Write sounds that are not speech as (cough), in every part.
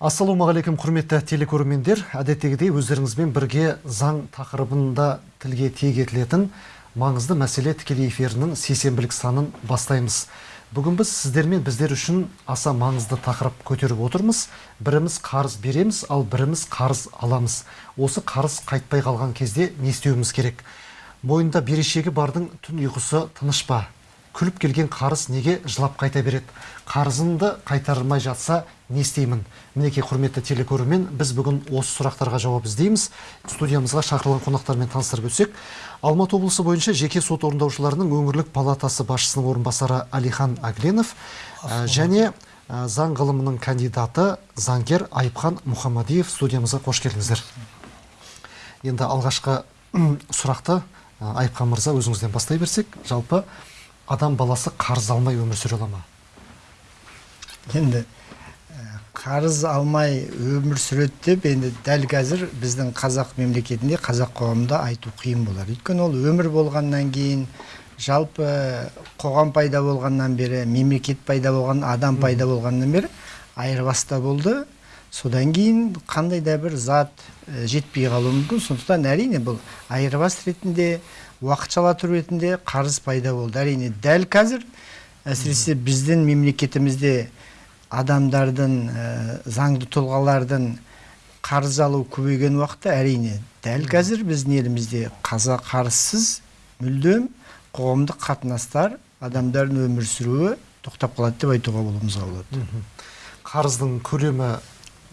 ассалаумағалейкум құрметті телекөрермендер. Әдеттегідей өздеріңізбен бірге заң тақырыбында тілге тиек етілетін маңызды мәселе тікелей эфирінің сейсенбілік санын бастаймыз. Бүгін біз сіздермен біздер үшін аса маңызды тақырып көтеріп отырмыз. Біріміз қарыз береміз ал біріміз қарыз аламыз. Осы қарыз қайтпай қалған кезде не істеуіміз керек? Бойында берешегі бардың түн ұйқысы тыныш па? Күліп келген қарыз неге жылап қайта береді? Қарызымды қайтармай жатса не істеймін? Мінекей құрметті телекөрермен біз бүгін осы сұрақтарға жауап іздейміз. Студиямызға шақырылған қонақтармен таныстырып өтсек. Алматы облысы бойынша жеке сот орындаушыларының өңірлік палатасы басшысының орынбасары алихан агленов ә, және ә, заң ғылымының кандидаты заңгер айыпхан мұхамадиев студиямызға қош келдіңіздер. Енді алғашқы сұрақты ә, айыпхан мырза өзіңізден бастай берсек. Жалпы адам баласы қарыз алмай өмір сүре ала ма? Енді қарыз алмай өмір сүреді деп енді дәл қазір біздің қазақ мемлекетінде қазақ қоғамында айту қиын болар. Өйткені ол өмір болғаннан кейін жалпы қоғам пайда болғаннан бері мемлекет пайда болған адам пайда болғаннан бері айырбаста болды. Содан кейін қандай да бір зат жетпей қалуы мүмкін. Сондықтан әрине бұл айырбас ретінде уақытшалы тұру ретінде қарыз пайда болды. Әрине дәл қазір әсіресе біздің мемлекетімізде адамдардың заңды тұлғалардың қарыз алу көбейген уақытта әрине дәл қазір біздің елімізде қаза қарызсыз мүлдем қоғамдық қатынастар адамдардың өмір сүруі тоқтап қалады деп айтуға болуымызға болады қарыздың көлемі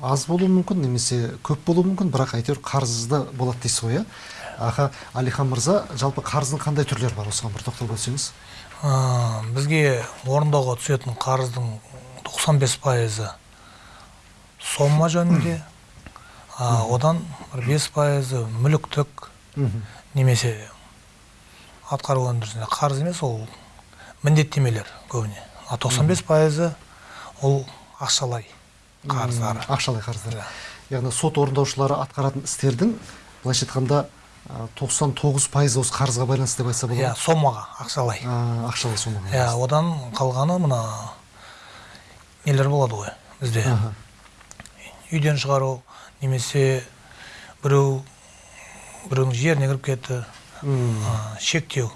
аз болуы мүмкін немесе көп болуы мүмкін бірақ әйтеуір қарызды болады дейсіз ғой иә? Аха алихан мырза жалпы қарыздың қандай түрлері бар? Осыған бір тоқталып өтсеңіз. Бізге орындауға түсетін қарыздың 95 пайызы сомма жөнінде одан бір бес пайызы мүліктік немесе атқару өндірісінде. Қарыз емес ол міндеттемелер көбіне. А 95 пайызы ол ақшалай қарыздар ақшалай қарыздар яғни сот орындаушылары атқаратын істердің былайша айтқанда тоқсан тоғыз пайызы осы қарызға байланысты деп айтса болады иә сомаға ақшалай. Ақшалай сомаға иә одан қалғаны мына нелер болады ғой бізде. Үйден шығару немесе біреу біреудің жеріне кіріп кетті. Шектеу.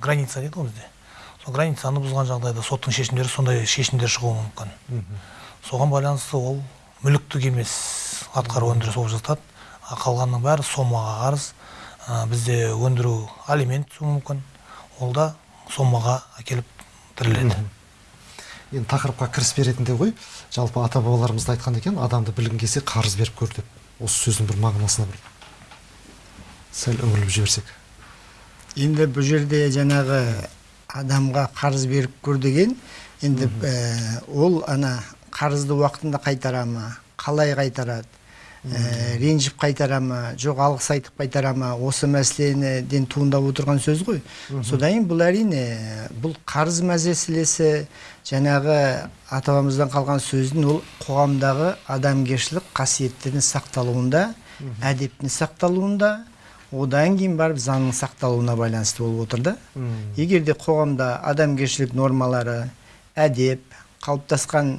Граница дейді ғой бізде. Сол границаны бұзған жағдайда соттың шешімдері сондай шешімдер шығуы мүмкін. Соған байланысты ол мүліктік емес атқару өндіріс болып жатады. Қалғанның бәрі сомаға қарыз бізде өндіру алимент түсуі мүмкін. Ол да сомаға әкеліп тіреледі енді тақырыпқа кіріспе ретінде ғой. Жалпы ата бабаларымыз да айтқан екен адамды білгің келсе қарыз беріп көр деп. Осы сөздің бір мағынасына бір. Сәл үңіліп жіберсек. Енді бұл жерде жаңағы адамға қарыз беріп көр деген енді ол ана қарызды уақытында қайтара ма? Қалай қайтарады? Ә, ренжіп қайтара ма жоқ алғыс айтып қайтара ма осы мәселеден туындап отырған сөз ғой. Содан кейін бұл әрине бұл қарыз мәселесі жаңағы ата бабамыздан қалған сөздің ол қоғамдағы адамгершілік қасиеттердің сақталуында әдептің сақталуында одан кейін барып заңның сақталуына байланысты болып отыр да. Егер де қоғамда адамгершілік нормалары әдеп қалыптасқан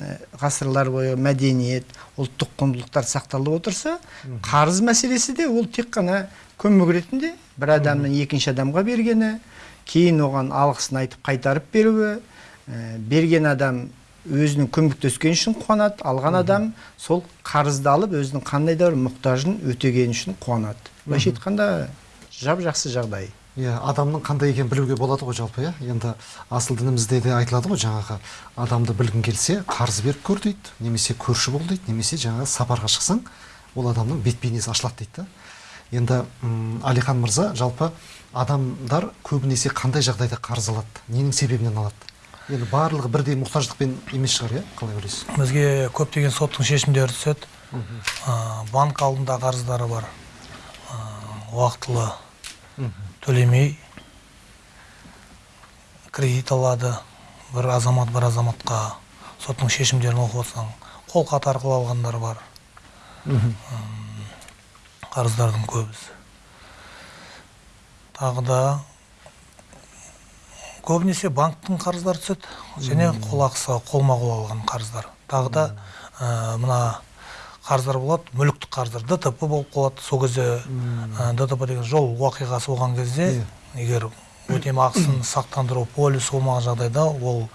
ғасырлар бойы мәдениет ұлттық құндылықтар сақталып отырса қарыз мәселесі де ол тек қана көмек ретінде бір адамның екінші адамға бергені кейін оған алғысын айтып қайтарып беруі берген адам өзінің көмектескені үшін қуанады алған адам сол қарызды алып өзінің қандай да бір мұқтажын өтегені үшін қуанады. Былайша айтқанда жап жақсы жағдай. Иә адамның қандай екенін білуге болады ғой жалпы иә. Енді асыл дінімізде де айтылады ғой жаңағы адамды білгің келсе қарыз беріп көр дейді немесе көрші бол дейді немесе жаңағы сапарға шықсаң ол адамның бет бейнесі ашылады дейді да. Енді әлихан мырза жалпы адамдар көбінесе қандай жағдайда қарыз алады ненің себебінен алады? Енді барлығы бірдей мұқтаждықпен емес шығар иә қалай ойлайсыз? Бізге көптеген соттың шешімдері түседі. Банк алдында қарыздары бар. Уақытылы. Төлемей кредит алады бір азамат бір азаматқа соттың шешімдерін оқып отырсаң қолхат арқылы алғандар бар. Қарыздардың көбісі. Тағы да көбінесе банктың қарыздары түседі. Және қол ақысы қолма қол алған қарыздар. Тағы да ә, мына қарыздар болады мүліктік қарыздар. Дтп болып қалады сол кезде дтп деген жол оқиғасы болған кезде егер өтемақысын сақтандыру полисі болмаған жағдайда ол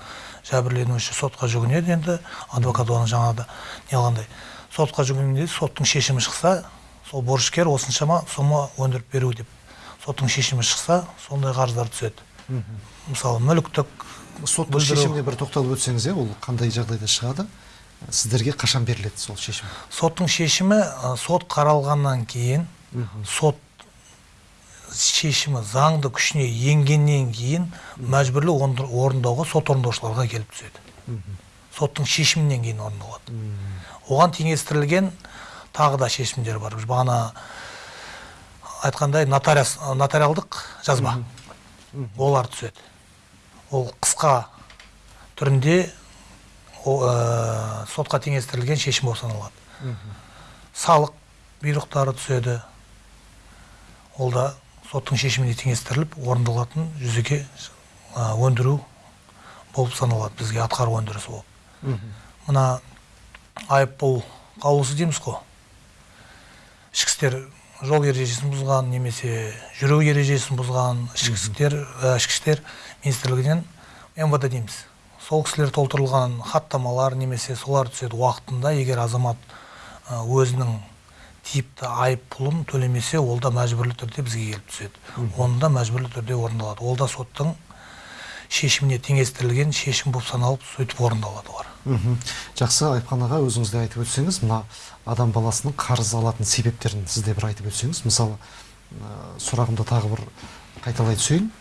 жәбірленуші сотқа жүгінеді енді адвокат оны жаңағыда не қылғандай. Сотқа жүгінгенде соттың шешімі шықса сол борышкер осыншама сома өндіріп беру деп. Соттың шешімі шықса сондай қарыздар түседі. Мысалы мүліктік соттың шешіміне бір тоқталып өтсеңіз иә ол қандай жағдайда шығады? Сіздерге қашан беріледі сол шешім? Соттың шешімі сот қаралғаннан кейін сот шешімі заңды күшіне енгеннен кейін мәжбүрлі орын- орындауға сот орындаушыларға келіп түседі. Соттың шешімінен кейін орындалады. Оған теңестірілген тағы да шешімдер бар. Біз бағана айтқандай нотариас нотариалдық жазба. Олар түседі. Ол қысқа түрінде ә, сотқа теңестірілген шешім болып саналады салық бұйрықтары түседі. Ол да соттың шешіміне теңестіріліп орындалатын жүзеге өндіру болып саналады бізге атқару өндірісі болып. Мына айыппұл қаулысы дейміз ғой ішкі істер жол ережесін бұзған немесе жүру ережесін бұзған ішкі істер ішкі істер министрлігінен мвд дейміз. Сол кісілер толтырылған хаттамалар немесе солар түседі уақытында егер азамат өзінің типті айыппұлын төлемесе ол да мәжбүрлі түрде бізге келіп түседі. Оны да мәжбүрлі түрде орындалады. Ол да соттың шешіміне теңестірілген шешім болып саналып сөйтіп орындалады олар. Мхм. Жақсы айыпхан аға өзіңіз де айтып өтсеңіз мына адам баласының қарыз алатын себептерін сіз де бір айтып өтсеңіз мысалы ә, сұрағымды тағы бір қайталай түсейін.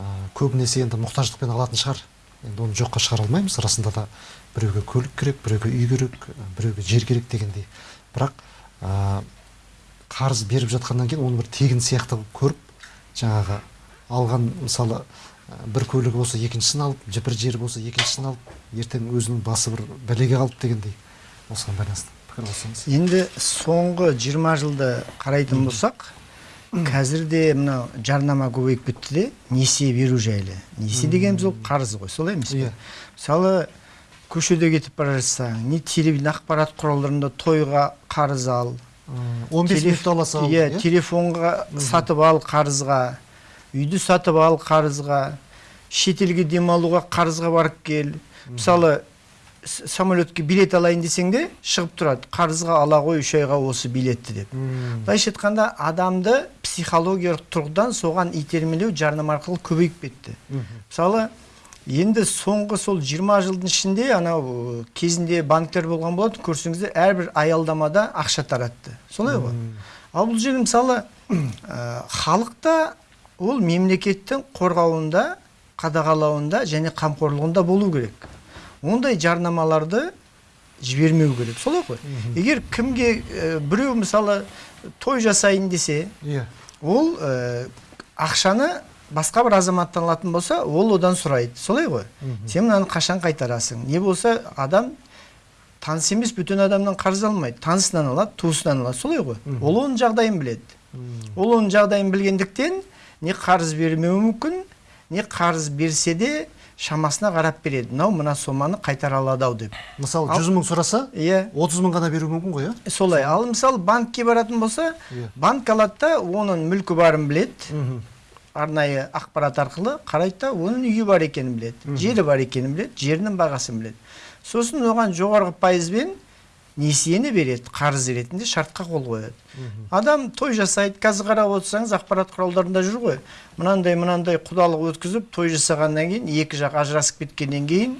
Ә, көбінесе енді мұқтаждықпен алатын шығар. Енді оны жоққа шығара алмаймыз. Расында да біреуге көлік керек біреуге үй керек біреуге жер керек дегендей. Бірақ ә, қарыз беріп жатқаннан кейін оны бір тегін сияқты көріп жаңағы алған мысалы бір көлігі болса екіншісін алып бір жері болса екіншісін алып ертең өзінің басы бір бәлеге қалып дегендей. Осыған байланысты пікір қоссаңыз енді соңғы 20 жылды қарайтын болсақ қазір де мынау жарнама көбейіп кетті де несие беру жайлы. Несие дегеніміз ол қарыз ғой солай емес пе? Иә. мысалы көшеде кетіп бара жатсаң не телевидение ақпарат құралдарында тойға қарыз ал. Он бес минутта ала сал иә телефонға сатып ал қарызға. Үйді сатып ал қарызға. Шетелге демалуға қарызға барып кел. Мысалы самолетке билет алайын десең де шығып тұрады. Қарызға ала ғой үш айға осы билетті деп. Былайша айтқанда адамды психологиялық тұрғыдан соған итермелеу жарнама арқылы көбейіп кетті. Мысалы енді соңғы сол 20 жылдың ішінде анау кезінде банктер болған болатын көрсеңіздер әрбір аялдамада ақша таратты. Солай ғой. Ал бұл жерде мысалы ә, халық та ол мемлекеттің қорғауында қадағалауында және қамқорлығында болу керек. Ондай жарнамаларды жібермеу керек. Солай ғой. Егер кімге ә, біреу мысалы той жасайын десе иә. Ол ә, ақшаны басқа бір азаматтан алатын болса ол одан сұрайды. Солай ғой. Сен мынаны қашан қайтарасың? Не болса адам таныс емес бөтен адамнан қарыз алмайды. Танысынан алады туысынан алады. Солай ғой. Ол оның жағдайын біледі. Ол оның жағдайын білгендіктен не қарыз бермеуі мүмкін не қарыз берсе де шамасына қарап береді. Мынау мына соманы қайтара алады ау деп. Мысалы Ал- жүз мың сұраса иә. отыз мың ғана беруі мүмкін ғой иә? Солай. Ал мысалы банкке баратын болса Иә. банк алады да оның мүлкі барын біледі. Арнайы ақпарат арқылы қарайды да оның үйі бар екенін біледі. Жері бар екенін біледі. Жерінің бағасын біледі. Сосын оған жоғарғы пайызбен несиені береді қарыз ретінде шартқа қол қояды. Адам той жасайды қазір қарап отырсаңыз ақпарат құралдарында жүр ғой. Мынандай мынандай құдалық өткізіп той жасағаннан кейін екі жақ ажырасып кеткеннен кейін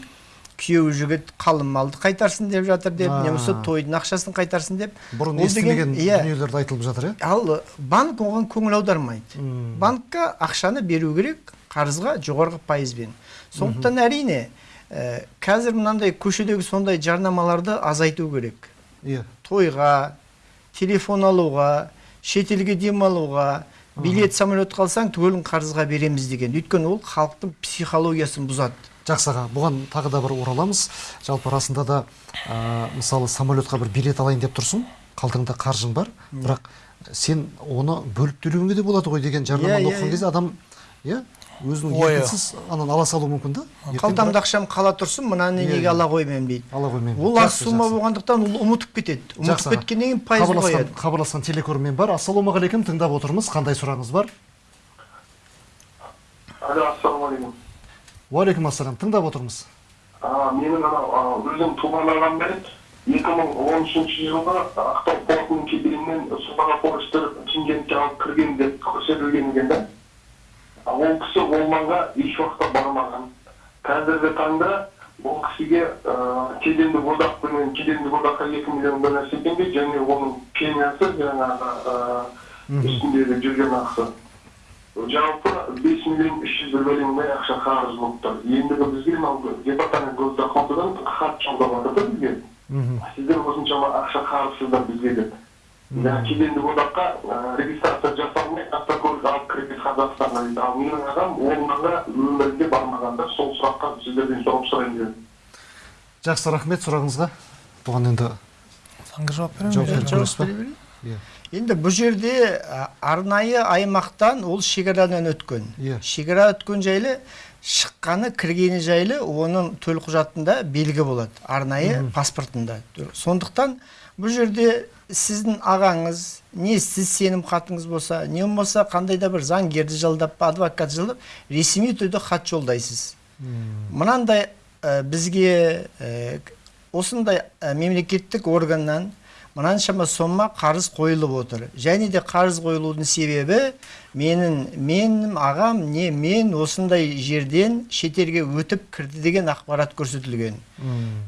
күйеу жігіт қалың малды қайтарсын деп жатыр деп А. немесе тойдың ақшасын қайтарсын деп. Бұрын естімеген иә. дүниелерді айтылып жатыр иә? Ал банк оған көңіл аудармайды. Банкқа ақшаны беру керек қарызға жоғарғы пайызбен. Сондықтан әрине қазір мынандай көшедегі сондай жарнамаларды азайту керек. Иә. Тойға телефон алуға шетелге демалуға билет самолет қалсаң түгелін қарызға береміз деген. Өйткені ол халықтың психологиясын бұзады. Жақсы аға бұған тағы да бір ораламыз жалпы расында да ә, мысалы самолетқа бір билет алайын деп тұрсың қалтаңда қаржың бар. Бірақ сен оны бөліп төлеуіңе де болады ғой деген жарнаманы Иә, иә, оқыған иә. кезде адам иә өзінің еркінсіз анан ала салуы мүмкін да? Қалтамда ақшам қала тұрсын мынаны неге ала қоймаймын дейді. Ала қоймаймын ол аз сумма болғандықтан ол ұмытып кетеді. Ұмытып кеткеннен кейін хабарласқан қояды. хабарласқан телекөрермен бар. Ассалаумағалейкум тыңдап отырмыз. Қандай сұрағыңыз бар? Алло ассалаумағалейкум. Уағалейкум ассалам тыңдап отырмыз. А, менің анау өзім туған ағам бар екі мың он үшінші жылғы ақтау портының кеденінен судағы поштер шымкентке алып кірген деп көрсетілген екен да. Ол кісі ол маңға еш уақытта бармаған. Қазіргі таңда ол кісіге ә, кедендік одақпенен кедендік одаққа екі миллион бір нәрсе де және оның премиясы жаңағы ә, үстіндегі жүрген ақысы. Жалпы бес миллион үш жүз бір миллиондай ақша қарыз болып тұр. Ендігі бізге мынау департамент госдохватыдан хат жолдап жатыр да бізге. Сіздер осыншама ақша қарызсыздар бізге деп. Кедендік одаққа ә, регистрация жасалмай қазақстанға дейді ал менің ағам маңға өмірінде бармаған да сол сұраққа сіздерден жауап сұрайын дедім. Жақсы рахмет сұрағыңызға. Бұған енді заңға жауап беремін. жауап иә. Енді бұл жерде арнайы аймақтан ол шекарадан өткен. Иә. шекара өткен жайлы шыққаны кіргені жайлы оның төлқұжатында белгі болады. Арнайы паспортында. Сондықтан бұл жерде сіздің ағаңыз не сіз сенім хатыңыз болса не болмаса қандай да бір заңгерді жалдап адвокат жалдап ресми түрде хат жолдайсыз. Мынандай ә, бізге ә, осындай ә, мемлекеттік органнан мынаншама сома қарыз қойылып отыр. Және де қарыз қойылудың себебі менің менің ағам не мен осындай жерден шетелге өтіп кірді деген ақпарат көрсетілген.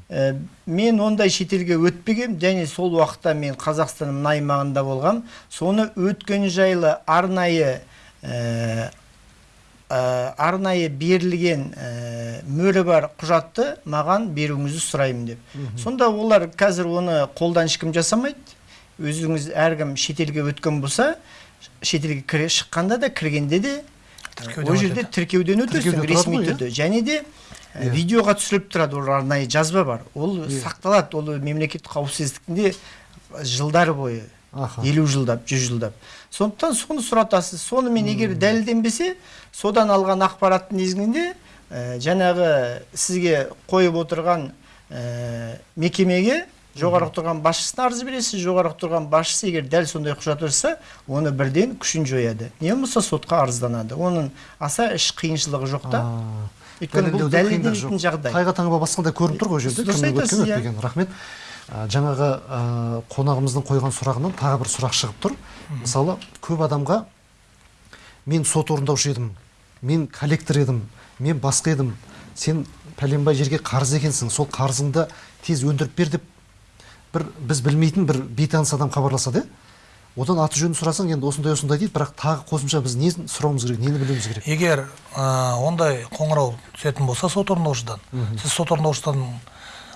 Ә, мен ондай шетелге өтпегем және сол уақытта мен қазақстанның мына аймағында болғам соны өткен жайлы арнайы ә, арнайы берілген ә, мөрі бар құжатты маған беруіңізді сұраймын деп. Сонда олар қазір оны қолдан ешкім жасамайды. Өзіңіз әркім шетелге өткен болса шетелге кіре шыққанда да кіргенде де Тіркеуден ол жерде тіркеуден өтесің ресми иә? түрде. Және де Иә. видеоға түсіріліп тұрады ол арнайы жазба бар. Ол Иә. сақталады ол мемлекеттік қауіпсіздіктінде жылдар бойы елу жылдап жүз жылдап. Сондықтан соны сұратасыз. Сонымен егер дәлелденбесе содан алған ақпараттың негізінде ә, жаңағы сізге қойып отырған ә, мекемеге жоғары тұрған басшысына арыз бересіз. Жоғары тұрған басшысы егер дәл сондай құжат жасаса оны бірден күшін жояды. Не болмаса сотқа арызданады. Оның аса іш қиыншылығы жоқ та. Өйткені бұл дәлелденетін жағдай. Тайға таңба басқандай көрініп тұр ғой жерде рахмет. Жаңағы қонағымыздың қойған сұрағынан тағы бір сұрақ шығып тұр. Мысалы көп адамға мен сот орындаушы едім мен коллектор едім мен басқа едім сен пәленбай жерге қарыз екенсің сол қарызыңды тез өндіріп бер деп бір біз білмейтін бір бейтаныс адам хабарласады иә. Одан аты жөнін сұрасаң енді осындай осындай дейді бірақ тағы қосымша біз несін сұрауымыз керек нені білуіміз керек? Егер ә, ондай қоңырау түсетін болса сот орындаушыдан сіз сот орындаушыдан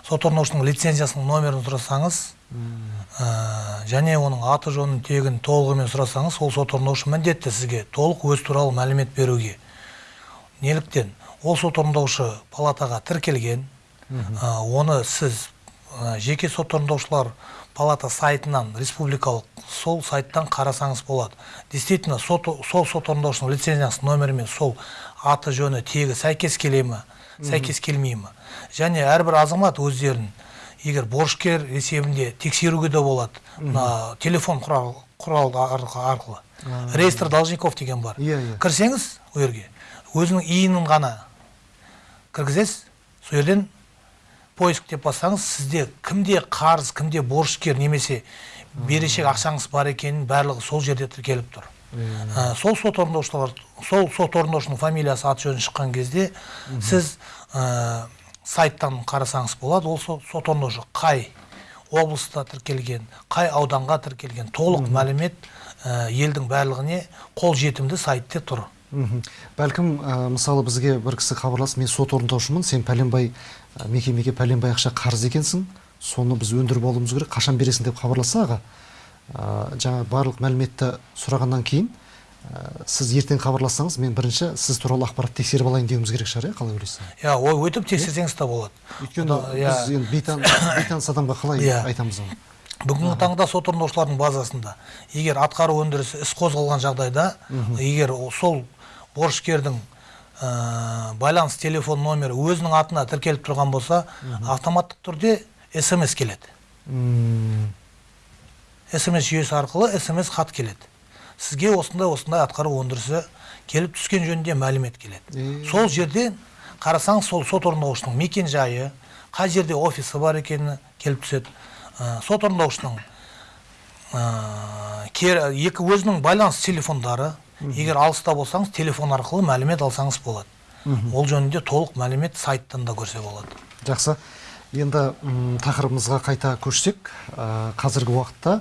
сот орындаушының лицензиясының номерін сұрасаңыз ә, және оның аты жөнін тегін толығымен сұрасаңыз ол сот орындаушы міндетті сізге толық өз туралы мәлімет беруге неліктен. Ол сот орындаушы палатаға тіркелген ә, оны сіз ә, жеке сот орындаушылар палата сайтынан республикалық сол сайттан қарасаңыз болады. Действительно сот, сол сот орындаушының лицензиясының номерімен сол аты жөні тегі сәйкес келе ма сәйкес келмей ма және әрбір азамат өздерін егер борышкер есебінде тексеруге де болады. Мына телефон құрал құрал арқылы, реестр должников деген бар. Иә, иә. кірсеңіз ол жерге өзінің иінін ғана кіргізесіз. Сол жерден поиск деп бассаңыз сізде кімде қарыз кімде борышкер немесе берешек ақшаңыз бар екенін барлығы сол жерде тіркеліп тұр. Ә, сол сот орындаушылар сол сот орындаушының фамилиясы аты жөні шыққан кезде сіз ә, сайттан қарасаңыз болады. Ол со- сот орындаушы қай облыста тіркелген қай ауданға тіркелген. Толық мәлімет ә, елдің барлығіне қол жетімді сайтте тұр. Бәлкім ә, мысалы бізге бір кісі хабарласып мен сот орындаушымын сен пәленбай ә, мекемеге пәленбай ақша қарыз екенсің соны біз өндіріп алуымыз керек қашан бересің? деп хабарласса аға ә, жаңа барлық мәліметті сұрағаннан кейін сіз ертең хабарлассаңыз мен бірінші сіз туралы ақпарат тексеріп алайын деуіміз керек шығар иә қалай ойлайсыз? Иә ол өтіп тексерсеңіз де болады. Өйткені Ода- иә. біз енді бейтан- бейтаныс адамға қалай Иә. айтамыз оны? Бүгінгі таңда сот орындаушылардың базасында егер атқару өндірісі іс қозғалған жағдайда егер сол борышкердің ә, байланыс телефон номері өзінің атына тіркеліп тұрған болса автоматтық түрде смс келеді. Смс жүйесі арқылы смс хат келеді. Сізге осындай осындай атқару өндірісі келіп түскен жөнінде мәлімет келеді. Сол жерден қарасаңыз сол сот орындаушының мекен жайы қай жерде офисі бар екені келіп түседі. Ә, сот орындаушының ә, кер- екі өзінің байланыс телефондары. Егер алыста болсаңыз телефон арқылы мәлімет алсаңыз болады. Ол жөнінде толық мәлімет сайттан да көрсе болады. Жақсы. Енді тақырыбымызға қайта көшсек ә, қазіргі уақытта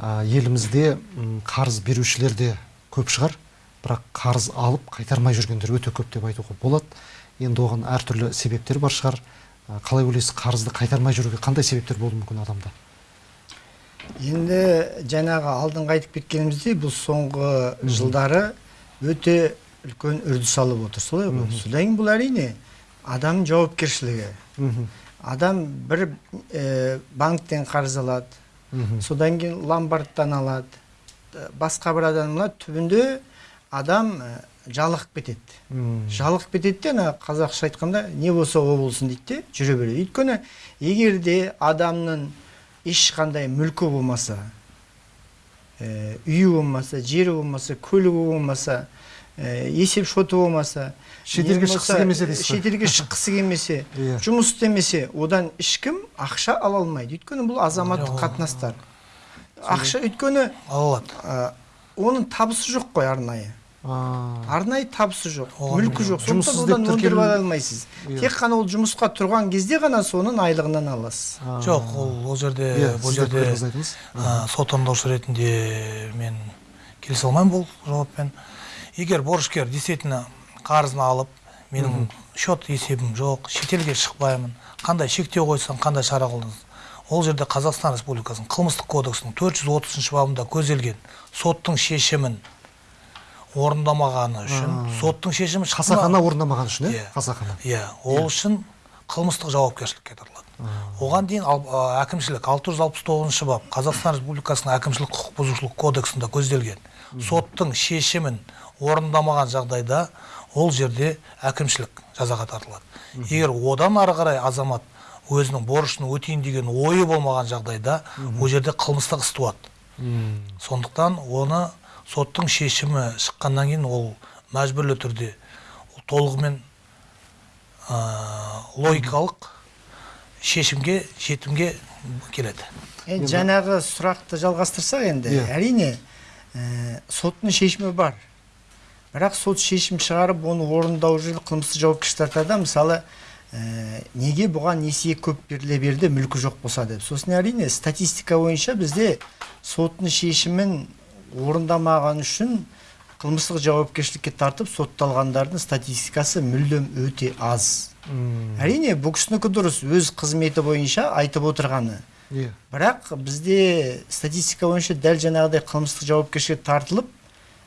елімізде қарыз берушілер де көп шығар. Бірақ қарыз алып қайтармай жүргендер өте көп деп айтуға болады. Енді оған әртүрлі себептер бар шығар. Ә, қалай ойлайсыз қарызды қайтармай жүруге қандай себептер болуы мүмкін адамда? Енді жаңағы алдыңғы айтып кеткеніміздей бұл соңғы жылдары өте үлкен үрдіс алып отыр. Солай ғой. Содан кейін бұл әрине адам жауапкершілігі. Адам бір э, банктен қарыз алады содан кейін ломбардтан алады. Басқа бір адам алады. Түбінде адам жалығып кетеді. Жалығып кетеді де ана қазақша айтқанда не болса о болсын дейді де жүре береді. Өйткені егер де адамның ешқандай мүлкі болмаса үйі болмаса жері болмаса көлігі болмаса есеп шоты болмаса Шетелге шыққысы келмесе дейсіз ғой. шетелге шыққысы келмесе (laughs) Иә. жұмыс істемесе одан ешкім ақша ала алмайды. Өйткені бұл азаматтық қатынастар. Ақша өйткені ала алады оның табысы жоқ қой арнайы. Арнайы табысы жоқ мүлкі жоқ. Сондықтан одан өндіріп ала алмайсыз. Иә. тек қана ол жұмысқа тұрған кезде ғана соның айлығынан аласыз. Жоқ ол ол жерде Иә, бұл жерде сот орындаушы ретінде мен келісе алмаймын бұл жауаппен. Егер борышкер действительно қарызын алып менің счет есебім жоқ шетелге шықпаймын қандай шектеу қойсаң қандай шара қолдансын ол жерде қазақстан республикасының қылмыстық кодексінің 430 бабында көзделген соттың шешімін орындамағаны үшін соттың шешімі қасақана орындамаған үшін иә қасақана. Иә ол үшін қылмыстық жауапкершілікке тартылады. Оған дейін ал- а, әкімшілік 669 бап қазақстан республикасының әкімшілік құқық бұзушылық кодексінде көзделген соттың шешімін орындамаған жағдайда ол жерде әкімшілік жазаға тартылады. Егер одан ары қарай азамат өзінің борышын өтейін деген ойы болмаған жағдайда ол жерде қылмыстық іс туады. Сондықтан оны соттың шешімі шыққаннан кейін ол мәжбүрлі түрде ол толығымен ә, логикалық шешімге жетімге келеді. Енді жаңағы сұрақты жалғастырсақ енді Иә. әрине ә, соттың шешімі бар. Бірақ сот шешім шығарып оны орындау үшін қылмыстық жауапкершілік тартады. Мысалы ә, неге бұған несие көп беріле берді мүлкі жоқ болса деп. Сосын әрине статистика бойынша бізде соттың шешімін орындамаған үшін қылмыстық жауапкершілікке тартып сотталғандардың статистикасы мүлдем өте аз. Әрине бұл кісінікі дұрыс өз қызметі бойынша айтып отырғаны. Иә. Бірақ бізде статистика бойынша дәл жаңағыдай қылмыстық жауапкершілікке тартылып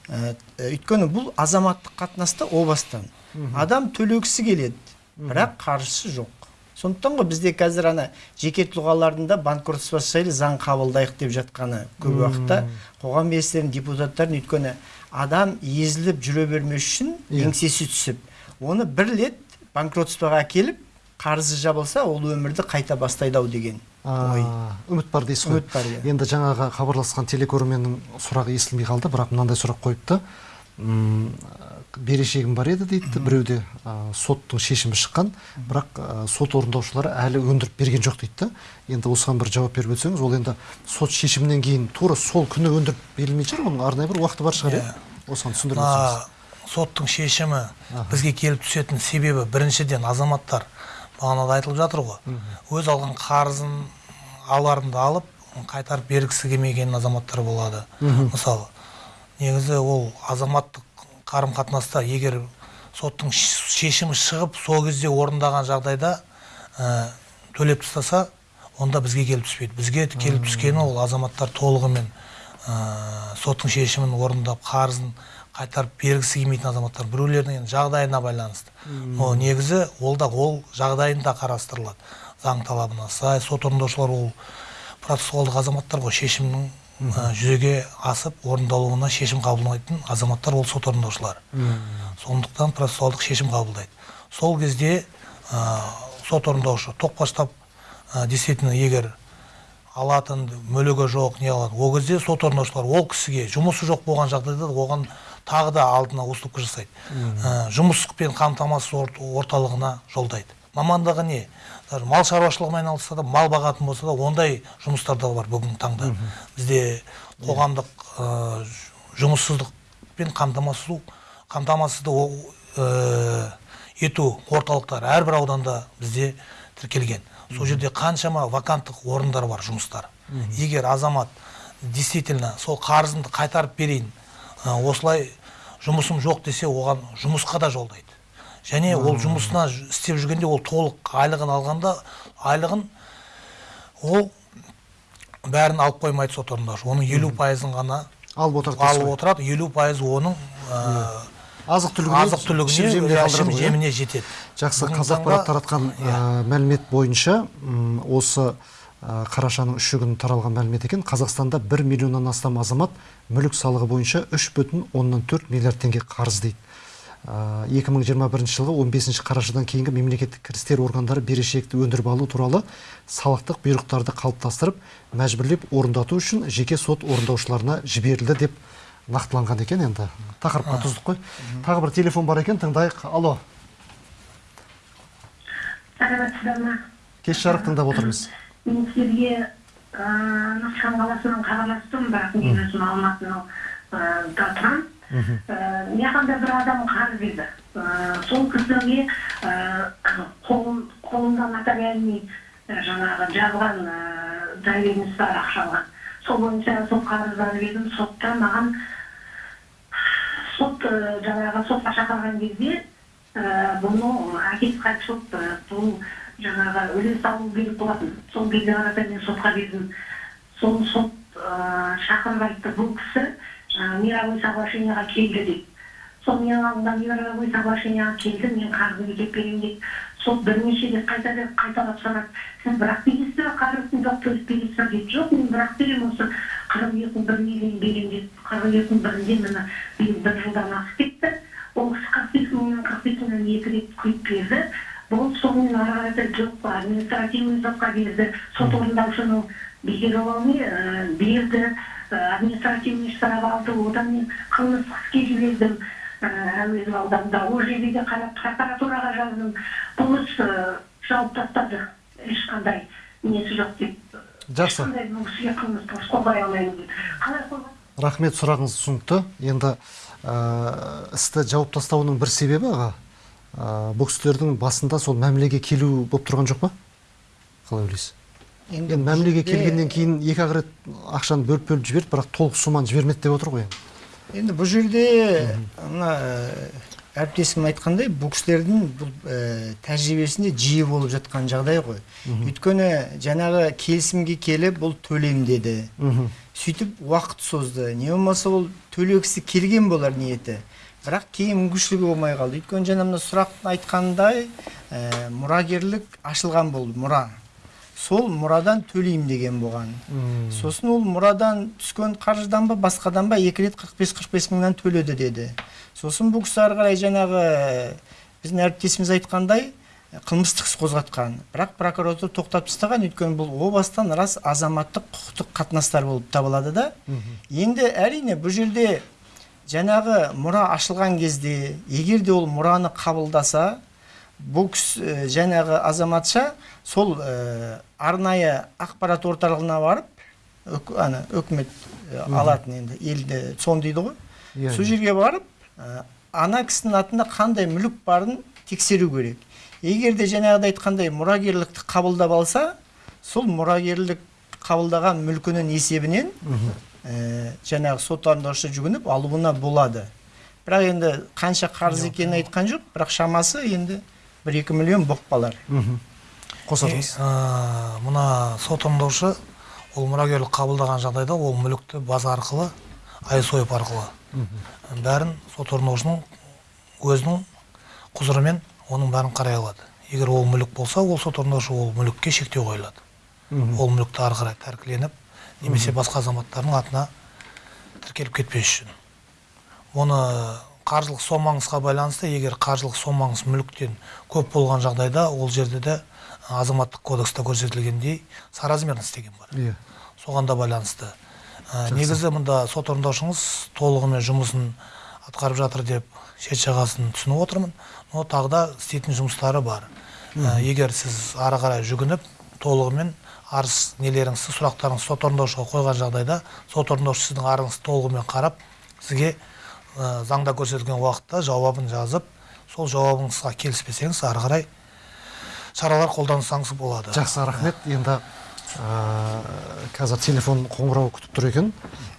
өйткені бұл азаматтық қатынаста о бастан. Адам төлегісі келеді бірақ қаржысы жоқ. Сондықтан ғой бізде қазір ана жеке тұлғалардың да банкротство жайлы заң қабылдайық деп жатқаны көп уақытта. Қоғам белсенділерінің депутаттардың өйткені адам езіліп жүре бермес үшін Иә. еңсесі түсіп. Оны бір рет банкротствоға әкеліп қарызы жабылса ол өмірді қайта бастайды ау деген. Ой. Үміт бар дейсіз ғой. Үміт бар, иә. енді жаңағы хабарласқан телекөрерменнің сұрағы естілмей қалды бірақ мынандай сұрақ қойыпты. Берешегім бар еді дейді біреуде а, соттың шешімі шыққан. Бірақ а, сот орындаушылары әлі өндіріп берген жоқ дейді. Енді осыған бір жауап беріп өтсеңіз ол енді сот шешімінен кейін тура сол күні өндіріп берілмейтін шығар оның арнайы бір уақыты бар шығар иә. Осыған түсіндіріп өтсеңіз. Соттың шешімі бізге келіп түсетін себебі біріншіден азаматтар бағанада айтылып жатыр ғой. Өз алған қарызын аларымды алып қайтарып бергісі келмеген азаматтар болады. Мысалы негізі ол азаматтық қарым қатынаста егер соттың шешімі шығып сол кезде орындаған жағдайда ә, төлеп тастаса онда бізге келіп түспейді. Бізге келіп түскені ол азаматтар толығымен ә, соттың шешімін орындап қарызын қайтарып бергісі келмейтін азаматтар біреулердің жағдайына байланысты. Но негізі ол да ол жағдайында қарастырылады. Заң талабына сай сот орындаушылар ол процессуалдық азаматтар ғой шешімнің ә, жүзеге асып орындалуына шешім қабылдайтын азаматтар ол сот орындаушылар сондықтан процессуалдық шешім қабылдайды. Сол кезде ә, сот орындаушы тоқпастап ә, действительно егер алатын мүлігі жоқ не алады ол кезде сот орындаушылар ол кісіге жұмысы жоқ болған жағдайда оған тағы да алдына уступка жасайды. Ә, жұмыспен қамтамасыз ор- орталығына жолдайды. Мамандығы не? Даже мал шаруашылығымен айналысса да мал бағатын болса да ондай жұмыстар да бар бүгінгі таңда. Бізде қоғамдық ә, жұмыссыздықпен қамтамасыз қамтамасызды ә, ету орталықтары әрбір ауданда бізде тіркелген. Сол жерде қаншама ваканттық орындар бар жұмыстар. Егер азамат действительно сол қарызымды қайтарып берейін ә, осылай жұмысым жоқ десе оған жұмысқа да жолдайды. Және ол жұмысына істеп жүргенде ол толық айлығын алғанда айлығын ол бәрін алып қоймайды сот орындаушы. Оның елу пайызын ғана алып отырды алып отырады. Елу пайызы оның ә, азық түлігіне азық түлігіне жеміне иә, жетеді. Жақсы қазақпарат таратқан Иә. ә, мәлімет бойынша осы ә, қарашаның үші күні таралған мәлімет екен. Қазақстанда 1 миллионнан астам азамат мүлік салығы бойынша 3,4 миллиард теңге қарыз дейді. 2021 жылғы 15 қарашадан кейінгі мемлекеттік кірістер органдары берешекті өндіріп алу туралы салықтық бұйрықтарды қалыптастырып мәжбүрлеп орындату үшін жеке сот орындаушыларына жіберілді деп нақтыланған екен. Енді тақырыпқа тұздық қой. Тағы бір телефон бар екен тыңдайық. Алло. Саламатсыздар ма кеш жарық тыңдап отырмыз. Мен сіздерге ыыы нұрсұлтан қаласынан хабарластым бірақ мен өзім алматының ы, да тұрамын Ы, мынақанда бір адам қарыз берді. Ы, сол кісіге қолында нотариальный жаңағы жазған доверенность бар ақша алған сол бойынша сол қарыздарды бердім. Сотта маған сот жаңағы сотқа шақырған кезде бұны әкесі қайтыс болып бұл жаңағы үлес алу керек болатын. Сол кезде қарата мен сотқа бердім. Сол сот шақырып айтты. Бұл кісі мировой соглашениеға келді деп сол менің алдымда мировой соглашениеға келді мен қарызды өтеп беремін деп сот бірнеше рет қайта қайталап сұрады сіз бірақ бересіз бе қарызын жоқ төлеп бересіз бе деп жоқ мен бірақ беремін осы қырық екінің біріне дейін беремін деп қырық екінің бірінде міне биыл бір жылдан асып кетті ол кісі қырық бес мыңнан қырық бес мыңнан екі рет құйып берді бұл сонымен ары қарата жоқ административный сотқа берді сот орындаушының бекер берді административный штраф алды одан мен қылмыстық іске жібердім ә, әуезов ауданында ол жерде де қарап прокуратураға жаздым. Бұл іс ә, жауып тастады. Ешқандай несі жоқ деп. Жақсы. ешқандай бұл кісіге қылмыстық іс қозғай алмаймын деп. Қалай рахмет сұрағыңыз түсінікті енді істі жауып тастауының бір себебі аға ә, бұл кісілердің басында сол мәмілеге келу болып тұрған жоқ па? Қалай ойлайсыз? Енді мәмілеге келгеннен кейін екі ақ рет ақшаны бөліп бөліп жіберді бірақ толық сумманы жібермеді деп отыр ғой енді. Енді бұл жерде мына ә, әріптесім айтқандай бұл кісілердің бұл ә, тәжірибесінде жиі болып жатқан жағдай ғой. Өйткені жаңағы келісімге келіп бұл төлем деді сөйтіп уақыт созды. Не болмаса ол төлегісі келген болар ниеті. Бірақ кейін мүмкіншілігі болмай қалды. Өйткені жаңа мына сұрақтың айтқандай ә, мұрагерлік ашылған болды мұра. Сол мұрадан төлеймін деген болған Мм. сосын ол мұрадан түскен қаржыдан ба басқадан ба екі рет 45-45 мыңнан төледі деді. Сосын бұл кісі ары қарай жаңағы ә, біздің әріптесіміз айтқандай ә, қылмыстық іс қозғатқан. Бірақ прокуратура тоқтап тастаған. Өйткені бұл о бастан рас азаматтық құқықтық қатынастар болып табылады да. Енді әрине бұл жерде жаңағы мұра ашылған кезде егер де ол мұраны қабылдаса бұл кісі ә, жаңағы азаматша сол ә, арнайы ақпарат орталығына барып өк, ана үкімет ә, алатын енді елді сон дейді ғой. Иә, сол иә. жерге барып ә, ана кісінің атында қандай мүлік барын тексеру керек. Егер де жаңағыдай айтқандай мұрагерлікті қабылдап алса сол мұрагерлік қабылдаған мүлкінің есебінен ә, жаңағы сот орындаушы жүгініп алуына болады. Бірақ енді қанша қарыз екенін айтқан жоқ бірақ шамасы енді бір екі миллион болып қалар ә, мына сот орындаушы ол мұрагерлік қабылдаған жағдайда ол мүлікті база арқылы айсойып арқылы. Бәрін сот орындаушының өзінің құзырымен оның бәрін қарай алады. Егер ол мүлік болса ол сот орындаушы ол мүлікке шектеу қойылады. Ол мүлікті ары қарай тәркіленіп немесе басқа азаматтардың атына тіркеліп кетпес үшін. Оны қаржылық сомаңызға байланысты егер қаржылық сомаңыз мүліктен көп болған жағдайда ол жерде де азаматтық кодексте көрсетілгендей соразмерно істеген бар иә. Соған да байланысты. Ә, негізі мында сот орындаушыңыз толығымен жұмысын атқарып жатыр деп шет жағасын түсініп отырмын. Но тағы да істейтін жұмыстары бар. Ә, егер сіз ары қарай жүгініп толығымен арыз нелеріңізді сұрақтарыңызды сот орындаушыға қойған жағдайда сот орындаушы сіздің арызыңызды толығымен қарап сізге ә, заңда көрсетілген уақытта жауабын жазып сол жауабыңызға келіспесеңіз ары қарай шаралар қолдансаңыз болады. Жақсы рахмет. Енді ә, қазір телефон қоңырау күтіп тұр екен.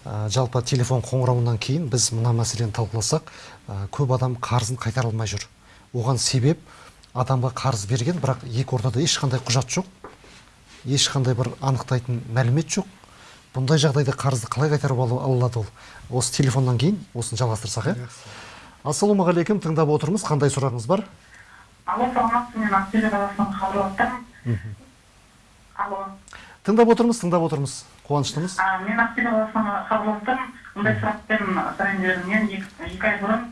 Ә, жалпы телефон қоңырауынан кейін біз мына мәселені талқыласақ ә, көп адам қарызын қайтара алмай жүр. Оған себеп адамға қарыз берген бірақ екі ортада ешқандай құжат жоқ. Ешқандай бір анықтайтын мәлімет жоқ. Бұндай жағдайда қарызды қалай қайтарып алады ол? Осы телефоннан кейін осыны жалғастырсақ иә? Ассалаумағалейкум тыңдап отырмыз. Қандай сұрағыңыз бар? Алло саламатсыз мен ақтөбе қаласынан хабарласып тұрмын алло. Тыңдап отырмыз тыңдап отырмыз. Қуаныштымыз. Мен ақтөбе қаласынан хабарласып тұрмын мындай сұрақпен сұрайын дедім мен екі, екі ай бұрын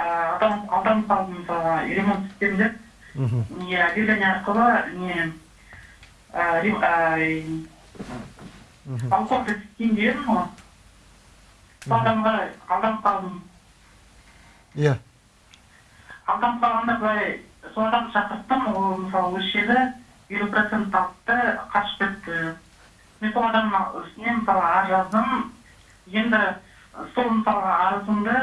алданып қалдым мысалға ремонт істеймін деп. Мхм. не объявление арқылы не балконды істейін дедім ғой. Адамға алданып қалдым иә. Алданып қалғанда былай сол адамды шақырттым ол мысалы жерде елу процент алды қашып кетті. Мен сол адамның үстіне мысалы арыз жаздым. Енді сол мысалға арызымды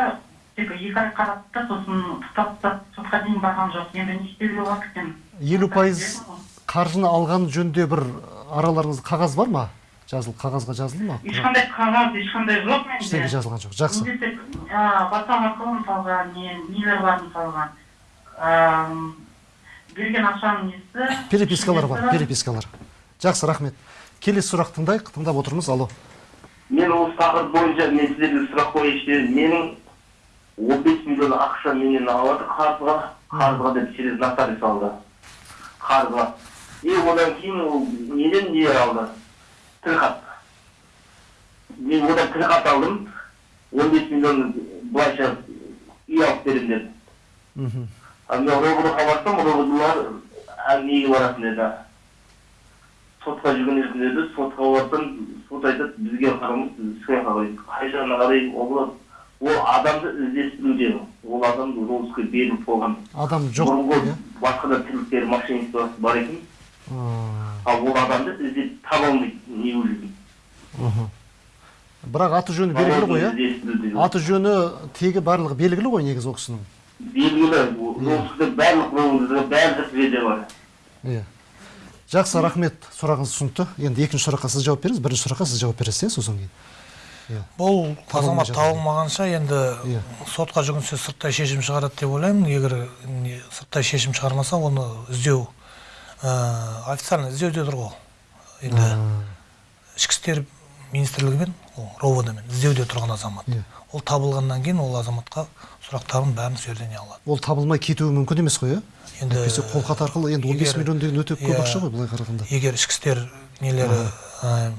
тек екі ай қарады да сосын тұтап тастап сотқа дейін барған жоқ енді не істеуге болады екен? Елу пайыз қаржыны алған жөнінде бір араларыңызда қағаз бар ма? Жазылып қағазға жазылды ма? Ешқандай қағаз ешқандай жоқ ештеңе менде жазылған жоқ жақсы. Ватсап арқылы мысалға не нелер бар мысалға берген ақшаның несі? Перепискалар бар перепискалар? жақсы рахмет. Келесі сұрақ тыңдайық тыңдап отырмыз. Алло мен осы тақырып бойынша мен сіздерге сұрақ қояйыншы менің он бес миллион ақша менен алады қарызға. Қарызға деп через нотариус алды. Қарызға. И одан кейін ол неден не алды? Тілхат мен одан тілхат алдым он бес миллион былайша үй алып беремін деді мхм. ал мен ровдға барсам ровдылар әңгімеге баратын деді сотқа жүгінесің деді сотқа барсам сот айтады бізге қарамыз іске қарай қай жағына қарай ол ол адамды іздестіруде. Ол адам розыске беріліп қойған адам жоқ бұрынғы иә? басқа да тірліктер мошенничествосы бар екен. Ал ол адамды іздеп таба алмайды не бірақ аты жөні белгілі ғой иә аты жөні тегі барлығы белгілі ғой негізі ол кісінің белгілі барлық розыске барлық жерде бар. Иә жақсы рахмет. Сұрағыңыз түсінікті енді екінші сұраққа сіз жауап беріңіз бірінші сұраққа сіз жауап бересіз иә сосын кейін. Иә бұл азамат табылмағанша енді сотқа жүгінсе сырттай шешім шығарады деп ойлаймын. Егер сырттай шешім шығармаса оны іздеу официально іздеуде тұр ғой енді ішкі істер министрлігімен ол ровд мен іздеуде тұрған азамат. Иә. ол табылғаннан кейін ол азаматқа сұрақтарын бәрін сол жерден не алады. Ол табылмай кетуі мүмкін емес қой иә? Енді әйтпесе қолхат арқылы енді он бес миллион деген өте көп иә, ақша ғой былай қарағанда. егер ішкі істер нелері ә,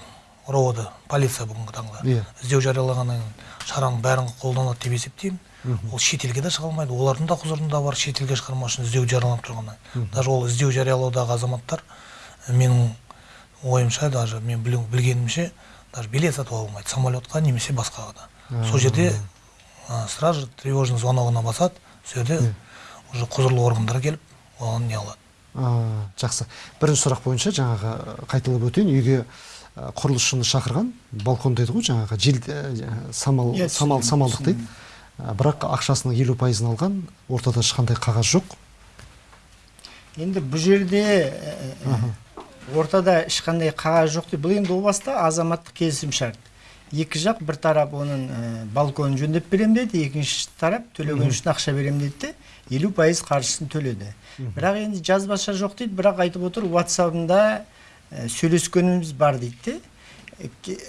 ровд полиция бүгінгі таңда Иә. іздеу жариялағаннан кейін шараның бәрін қолданады деп есептеймін. Ол шетелге де шыға алмайды. Олардың да құзырында бар шетелге шығармау үшін іздеу жарияланып тұрғаннан. Даже ол іздеу жариялаудағы азаматтар менің ойымша даже мен білу- білгенімше даже билет сатып ала алмайды. Самолетқа немесе басқаға да. Сол жерде ә, сразу же тревожный звоногына басады. Сол жерде уже құзырлы органдар келіп оған не алады. А, жақсы. Бірінші сұрақ бойынша жаңағы қайталап өтейін. Үйге құрылысшыны шақырған балкон дейді ғой жаңағы жел самал самал самалдық дейді. Бірақ ақшасының елу пайызын алған ортада ешқандай қағаз жоқ. Енді бұл жерде ә, ортада ешқандай қағаз жоқ деп бұл енді о баста азаматтық келісім шарт екі жақ бір тарап оның ә, балконын жөндеп беремін деді екінші тарап төлеген үшін ақша беремін деді де елу пайыз қаржысын төледі. Бірақ енді жазбаша жоқ дейді бірақ айтып отыр ватсабында ә, сөйлескеніміз бар дейді де.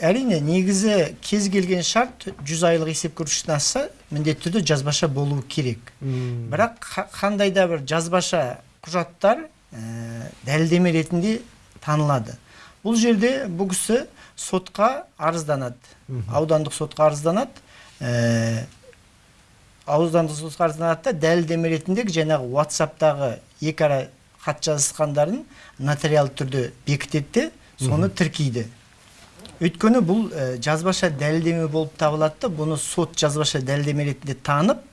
Әрине негізі кез келген шарт жүз айлық есеп көрсеткіштен асса міндетті түрде жазбаша болуы керек. Бірақ қа- қандай да бір жазбаша құжаттар ә, дәлелдеме ретінде танылады. Бұл жерде бұл кісі сотқа арызданады. Аудандық сотқа арызданады. Э, аудандық сотқа арызданады да дәлелдеме ретінде жаңағы ватсаптағы екі ара хат жазысқандарын нотариалды түрде бекітеді де соны тіркейді. Өйткені бұл жазбаша дәлелдеме болып табылады да бұны сот жазбаша дәлелдеме ретінде танып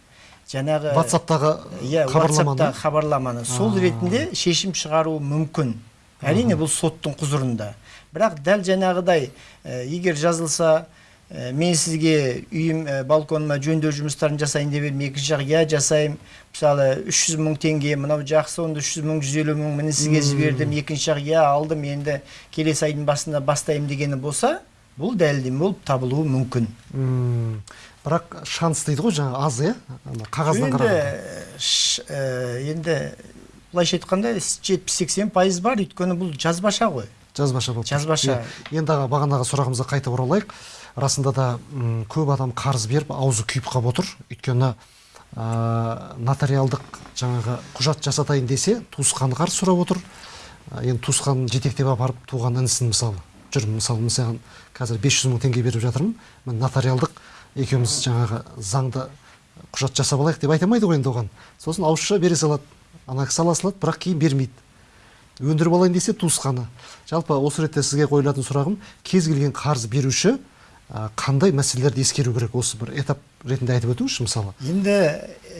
жаңағы ватсаптағы иә хабарламаны? Ватсаптағы хабарламаны. Сол ретінде шешім шығаруы мүмкін. Әрине бұл соттың құзырында. Бірақ дәл жаңағыдай егер жазылса ә, мен сізге үйім ә, балконыма жөндеу жұмыстарын жасайын деп едім. Екінші жақ иә жасаймын. Мысалы үш жүз мың теңге мынау жақсы онда үш жүз мың жүз елу мың міне сізге жібердім. Екінші жақ иә алдым енді келесі айдың басында бастаймын дегені болса бұл дәлелдеме болып табылуы мүмкін. Бірақ шанс дейді ғой жаңағы аз иә? Қағаздан қарағанда. ш- ә, енді былайша айтқанда жетпіс сексен пайыз бар. Өйткені бұл жазбаша ғой. Жазбаша болып жазбаша. Енді аға бағанағы сұрағымызға қайта оралайық. Расында да көп адам қарыз беріп аузы күйіп қалып отыр. Өйткені ә, нотариалдық жаңағы құжат жасатайын десе туысқаны қарыз сұрап отыр. Енді туысқанын жетектеп апарып туған інісін мысалы жүр. Мысалы мен саған қазір 500 мың теңге беріп жатырмын. Мен нотариалдық екеуміз жаңағы заңды құжат жасап алайық деп айта алмайды ғой енді оған. Сосын ауызша бере салады ана кісі ала салады бірақ кейін бермейді. Өндіріп алайын десе туысқаны. Жалпы осы ретте сізге қойылатын сұрағым кез келген қарыз беруші қандай мәселелерді ескеру керек осы бір этап ретінде айтып өтіңізші мысалы? Енді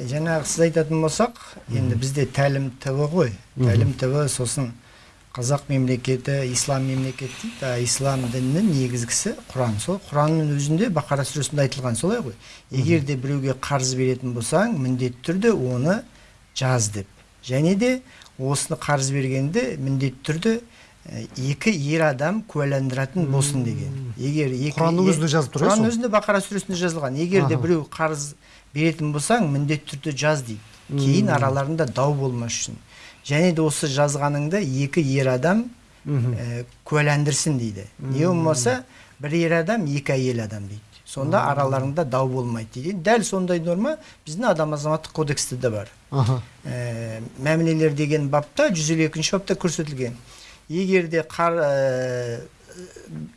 жаңағы сіз айтатын болсақ енді бізде тәлім тв ғой. Тәлім тв сосын қазақ мемлекеті ислам мемлекеті дейді а ислам дінінің негізгісі құран. Сол құранның өзінде бақара сүресінде айтылған солай ғой. Егер де біреуге қарыз беретін болсаң міндетті түрде оны жаз деп. Және де осыны қарыз бергенде міндетті түрде екі ер адам куәландыратын болсын деген. Егер екі Құранның өзінде жазылып тұр, құранның өзінде бақара сүресінде жазылған. Егер де біреу қарыз беретін болсаң міндетті түрде жаз дейді. Кейін араларында дау болмас үшін. Және де осы жазғаныңды екі ер адам ә, куәландырсын дейді. Не болмаса бір ер адам екі әйел адам дейді. Сонда араларында дау болмайды дейді. Дәл сондай норма біздің адам азаматтық кодексте де бар. Ә, мәмілелер деген бапта 152 бапта көрсетілген. Егер де қар, ә,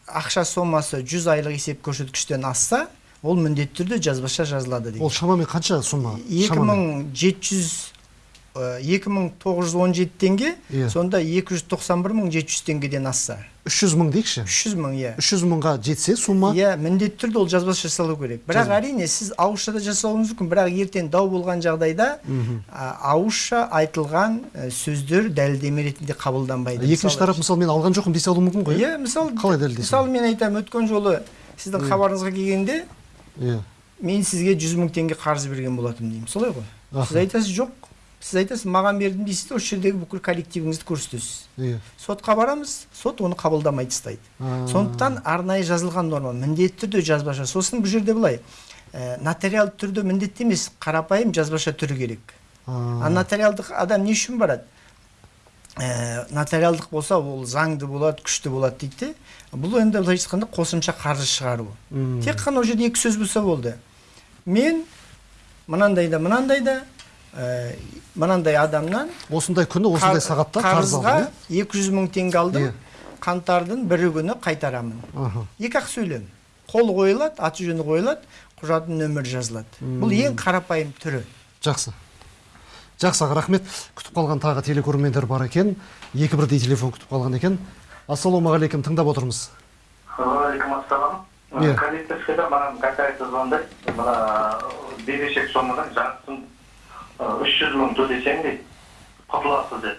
ақша сомасы 100 айлық есеп көрсеткіштен асса ол міндетті түрде жазбаша жазылады дейді ол шамамен қанша сумма Шамамен. 2700 ә, 2917 теңге Иә. сонда 291700 теңгеден асса. 300 мың дейікші? 300 мың иә. 300 мыңға жетсе сумма? Иә міндетті түрде ол жазбаша жасалу керек. Бірақ әрине сіз ауызша да жасауыңыз мүмкін бірақ ертең дау болған жағдайда ауызша айтылған ә, сөздер дәлелдеме ретінде қабылданбайды. Екінші тарап мысалы мен алған жоқпын десе алуы мүмкін ғой? Иә мысалы қалай дәлелдейсің? мысалы мен айтамын өткен жолы сіздің хабарыңызға келгенде иә. мен сізге жүз мың теңге қарыз берген болатынмын деймін. Солай ғой. Сіз айтасыз жоқ сіз айтасыз маған бердім дейсіз де осы жердегі бүкіл коллективіңізді көрсетесіз. Иә. Сотқа барамыз сот оны қабылдамай тастайды сондықтан арнайы жазылған норма міндетті түрде жазбаша. Сосын бұл жерде былай ә, нотариалды түрде міндетті емес қарапайым жазбаша түрі керек. А, нотариалдық адам не үшін барады? Ә, нотариалдық болса ол заңды болады күшті болады дейді де бұл енді былайша айтқанда қосымша қаржы шығару тек қана ол жерде екі сөз болса болды. Мен мынандай да мынандай да ә, мынандай адамнан осындай күні осындай сағатта қарыз қарызға алдым иә 200 мың теңге алдым. Қаңтардың бірі күні қайтарамын. Екі ақ сөйлем. Қол қойылады аты жөні қойылады құжаттың нөмірі жазылады. Бұл ең қарапайым түрі. Жақсы. Жақсы аға рахмет. Күтіп қалған тағы телекөрермендер бар екен. Екі бірдей телефон күтіп қалған екен. Ассалаумағалейкум тыңдап отырмыз. Ассалам. Иә. Коллекторскийда маған звондайды. Мына берешек сомадан жартысын үш жүз мың төлесең дейді құтыласыз деп.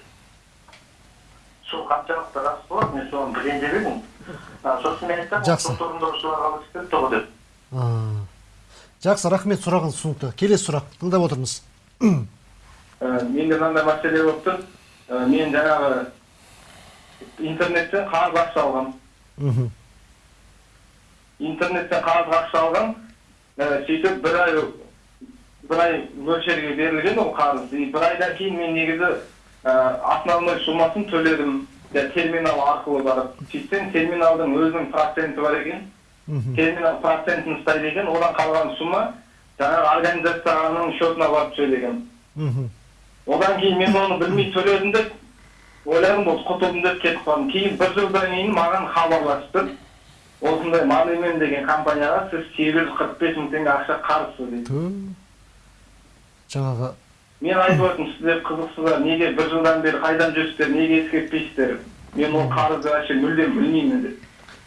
Сол қаншалықты рас болады мен соны білейін деп едім. А, Сосын мен айтсам Жақсы. сот орындаушыларға алып кетті ғой деп. А, жақсы рахмет сұрағыңыз түсінікті келесі сұрақ тыңдап отырмыз менде мынандай мәселе болып тұр мен жаңағы интернеттен қарыз ақша алғам интернеттен қарыз ақша алғам сөйтіп бір ай бір ай мөлшерге берілген ол қарыз и бір айдан кейін мен негізі ә, основной суммасын төледім терминал арқылы барып сөйтсем терминалдың өзінің проценті бар екен терминал процентін ұстайды екен одан қалған сумма жаңағы организацияның счетына барып түседі екен одан кейін мен оны білмей төледім деп ойладым болды құтылдым деп кетіп қалдым кейін бір жылдан кейін маған хабарласты осындай монумен деген компанияға сіз сегіз жүз қырық бес мың теңге ақша қарызсыз дейді. Жаңағы мен айтып отырмын сіздер қызықсыздар. неге бір жылдан бері қайдан жүрсіздер неге ескертпейсіздер мен ол қарызды вообще мүлдем білмеймін деп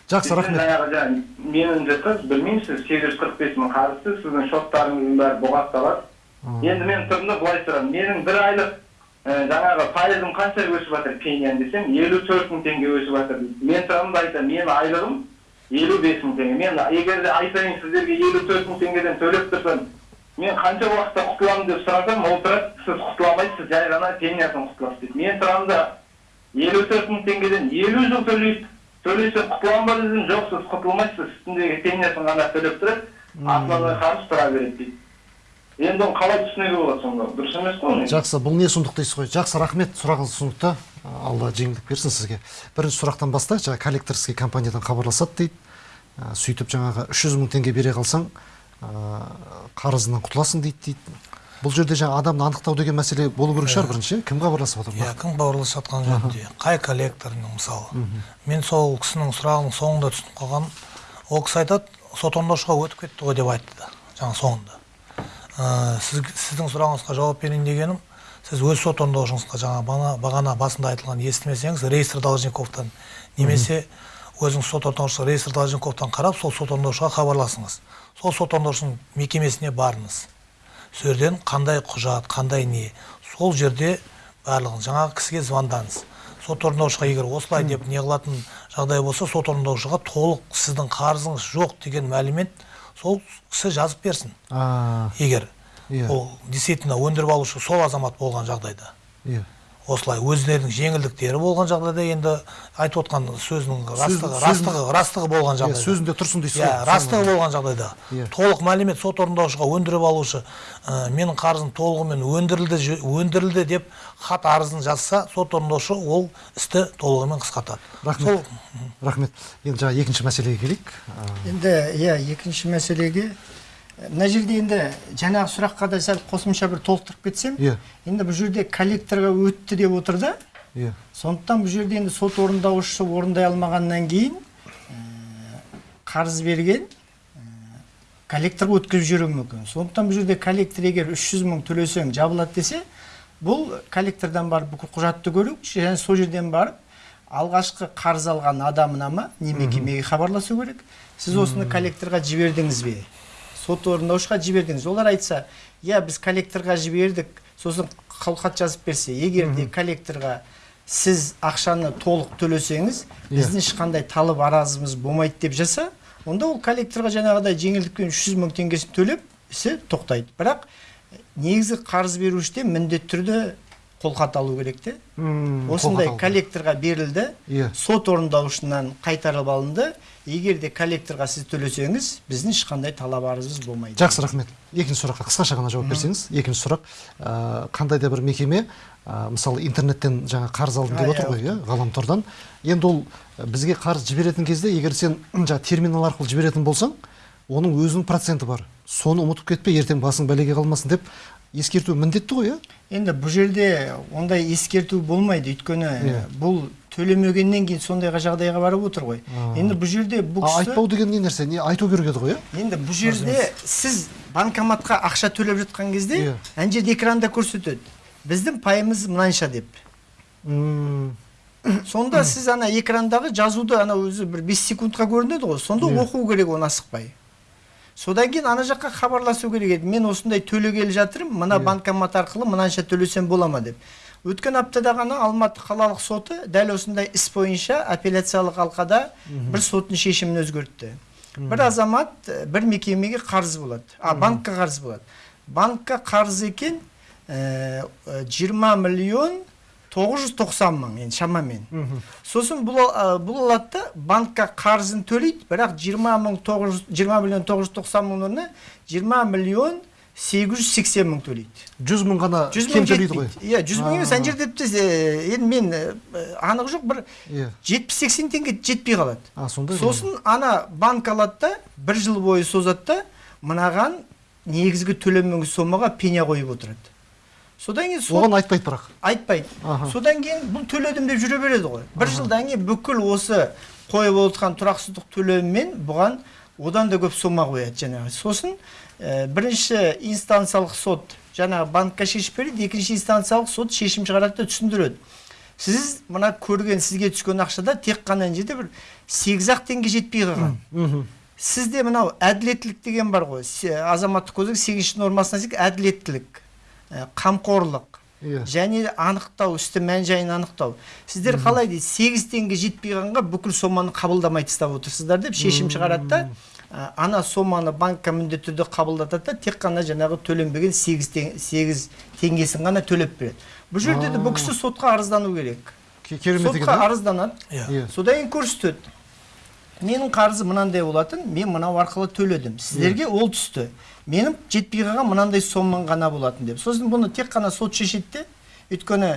жақсы рахмет. жаңағы жаңа менің қыз білмеймін сіз сегіз жүз қырық бес мың қарызсыз сіздің шоттарыңыздың бәрі бұғатталады енді мен тұрмын да былай сұрадым менің бір айлық жаңағы пайызым қанша өсіп жатыр пенияң десем елу төрт мың теңге өсіп жатыр. дейді мен тұрамын да айтамын менің айлығым елу бес мың теңге. мен егер де айтайын сіздерге елу төрт мың теңгеден төлеп тұрсам мен қанша уақытта құтыламын деп сұрасам ол тұрады сіз құтыла алмайсыз жай ғана пениядан құтыласыз дейді мен тұрамын да елу төрт мың теңгеден елу жыл төлейді төлесе құтыламын ба десем жоқ сіз құтылмайсыз үстіндегі пениясын ғана төлеп тұрады основной қарыз тұра береді дейді енді оны қалай түсінуге болады сонда дұрыс емес қой жақсы бұл не сұмдық дейсіз ғой жақсы рахмет сұрағыңыз түсінікті алла жеңілдік берсін сізге бірінші сұрақтан бастайық жаңағы коллекторский компаниядан хабарласады дейді сөйтіп жаңағы үш жүз мың теңге бере қалсаң қарызынан құтыласың дейді дейді. Бұл жерде жаңағы адамды анықтау деген мәселе болу керек шығар бірінші. Иә? кім хабарласып отыр иә кім хабарласып жатқан жөнінде қай коллекторның мысалы? Мен сол кісінің сұрағының соңында түсініп қалғаным ол кісі айтады сот орындаушыға өтіп кетті ғой деп айтты да жаңа соңында. Ә, сіз, сіздің сұрағыңызға жауап берейін дегенім сіз өз сот орындаушыңызға жаңа бағана басында айтылған естімесеңіз реестр должниковтан немесе өзіңіз сот орындаушысы реестр должниковтан қарап сол сот орындаушыға хабарласыңыз. Сол сот орындаушының мекемесіне барыңыз. Сол жерден қандай құжат қандай не сол жерде барлығын жаңағы кісіге звондаңыз сот орындаушыға егер осылай деп не қылатын жағдай болса сот орындаушыға толық сіздің қарызыңыз жоқ деген мәлімет сол кісі жазып берсін. Егер Иә. ол действительно өндіріп алушы сол азамат болған жағдайда. Иә. Осылай өздерінің жеңілдіктері болған жағдайда енді айтып отқан сөзінің растығы растығы растығы болған иә жағдайда. сөзінде тұрсын дейсіз иә растығы болған жағдайда. Иә. толық мәлімет сот орындаушыға өндіріп алушы ә, менің қарызым толығымен өндірілді өндірілді деп хат арызын жазса сот орындаушы ол істі толығымен қысқартады. Рахмет. Сол- рахмет. Енді жаңағы екінші мәселеге келейік. Енді иә екінші мәселеге мына жерде енді жаңағы сұраққа да сәл қосымша бір толықтырып кетсем Иә. енді бұл жерде коллекторға өтті деп отыр да? Иә. Сондықтан бұл жерде енді сот орындаушысы орындай алмағаннан кейін ә, қарыз берген ә, коллекторға өткізіп жіберуі мүмкін. Сондықтан бұл жерде коллектор егер үш жүз мың төлесең жабылады десе бұл коллектордан барып бүкіл құжатты көру және сол жерден барып алғашқы қарыз алған адамына ма не мекемеге хабарласу керек. Сіз осыны коллекторға жібердіңіз бе? Сот орындаушыға жібердіңіз. Олар айтса иә біз коллекторға жібердік сосын қолхат жазып берсе егер де коллекторға сіз ақшаны толық төлесеңіз Иә. біздің ешқандай талап аразымыз болмайды деп жазса онда ол коллекторға жаңағыдай жеңілдікпен үш жүз мың теңгесін төлеп ісі тоқтайды. Бірақ негізі қарыз берушіден міндетті түрде қолхат алу керек те. Осындай коллекторға берілді. Иә. сот орындаушынан қайтарып алынды. Егер де коллекторға сіз төлесеңіз біздің ешқандай талап арызымыз болмайды. Жақсы рахмет. Екінші сұраққа қысқаша ғана жауап берсеңіз. Екінші сұрақ. Ә, қандай да бір мекеме ә, мысалы интернеттен жаңа қарыз алдым деп отыр иә, ғой иә ғаламтордан. Енді ол ә, бізге қарыз жіберетін кезде егер сен жаңа терминал арқылы жіберетін болсаң оның өзінің проценті бар. Соны ұмытып кетпе ертең басың бәлеге қалмасын деп. Ескерту міндетті ғой иә? Енді бұл жерде ондай ескерту болмайды өйткені Иә. бұл төлемегеннен кейін сондайға жағдайға барып отыр ғой. Енді бұл жерде бұл кісі айтпау деген не нәрсе? Не айту керек еді ғой иә? Енді бұл жерде сіз банкоматқа ақша төлеп жатқан кезде Иә. ана жерде экранда көрсетеді. Біздің пайымыз мынанша деп. Сонда сіз ана экрандағы жазуды ана өзі бір 5 секундқа көрінеді ғой. Сонда Иә. оқу керек оны асықпай. Содан кейін ана жаққа хабарласу керек еді. Мен осындай төлегелі жатырмын мына Иә. банкомат арқылы мынанша төлесем бола ма? деп. Өткен аптада ғана алматы қалалық соты дәл осындай іс бойынша апелляциялық алқада бір соттың шешімін өзгертті. Бір азамат э, бір мекемеге қарыз болады. А банкқа қарыз болады. Банкқа қарыз екен э, э, 20 миллион 990 мың енді шамамен. Сосын бұл, а, бұл алады да банкқа қарызын төлейді бірақ 20 мың 900 20 миллион 990 мың орнына 20 миллион 880 мың төлейді. Жүз мың ғана 100 кем мың төлейді ғой. иә 100 мың емес ана жерде тіпті енді мен анық жоқ бір иә. 70-80 теңге жетпей қалады. А сондай сосын ана банк алады да бір жыл бойы созады да мынаған негізгі төленмеген сомаға пеня қойып отырады. Содан кейін сот оған айтпайды бірақ айтпайды содан кейін бұл төледім деп жүре береді ғой. бір жылдан кейін бүкіл осы қойып отырған тұрақсыздық төлемімен бұған одан да көп сома қояды жаңағы. Сосын ә, бірінші инстанциялық сот жаңағы банкқа шешіп береді екінші инстанциялық сот шешім шығарады да түсіндіреді. Сіз мына көрген сізге түскен ақшада тек қана мына жерде бір сегіз ақ теңге жетпей қалған. Сізде мынау әділеттілік деген бар ғой. Азаматтық кодекс сегізінші нормасына сәйкес әділеттілік. Қамқорлық. Иә. Және анықтау істі мән жайын анықтау. Сіздер қалай дейді? Сегіз теңге жетпей қалғанға бүкіл соманы қабылдамай тастап отырсыздар деп шешім шығарады да. Ә, ана соманы банкқа міндетті түрде қабылдатады да тек қана жаңағы төленбеген сегіз сегіз теңгесін ғана төлеп береді. Бұл жерде де бұл кісі сотқа арыздану керек. Сотқа да? арызданады. Иә. Иә. Содан кейін көрсетеді. Менің қарызым мынандай болатын мен мынау арқылы төледім. Сіздерге ол түсті. Менің жетпей қалған мынандай сомаң ғана болатын деп. Сосын бұны тек қана сот шешеді де өйткені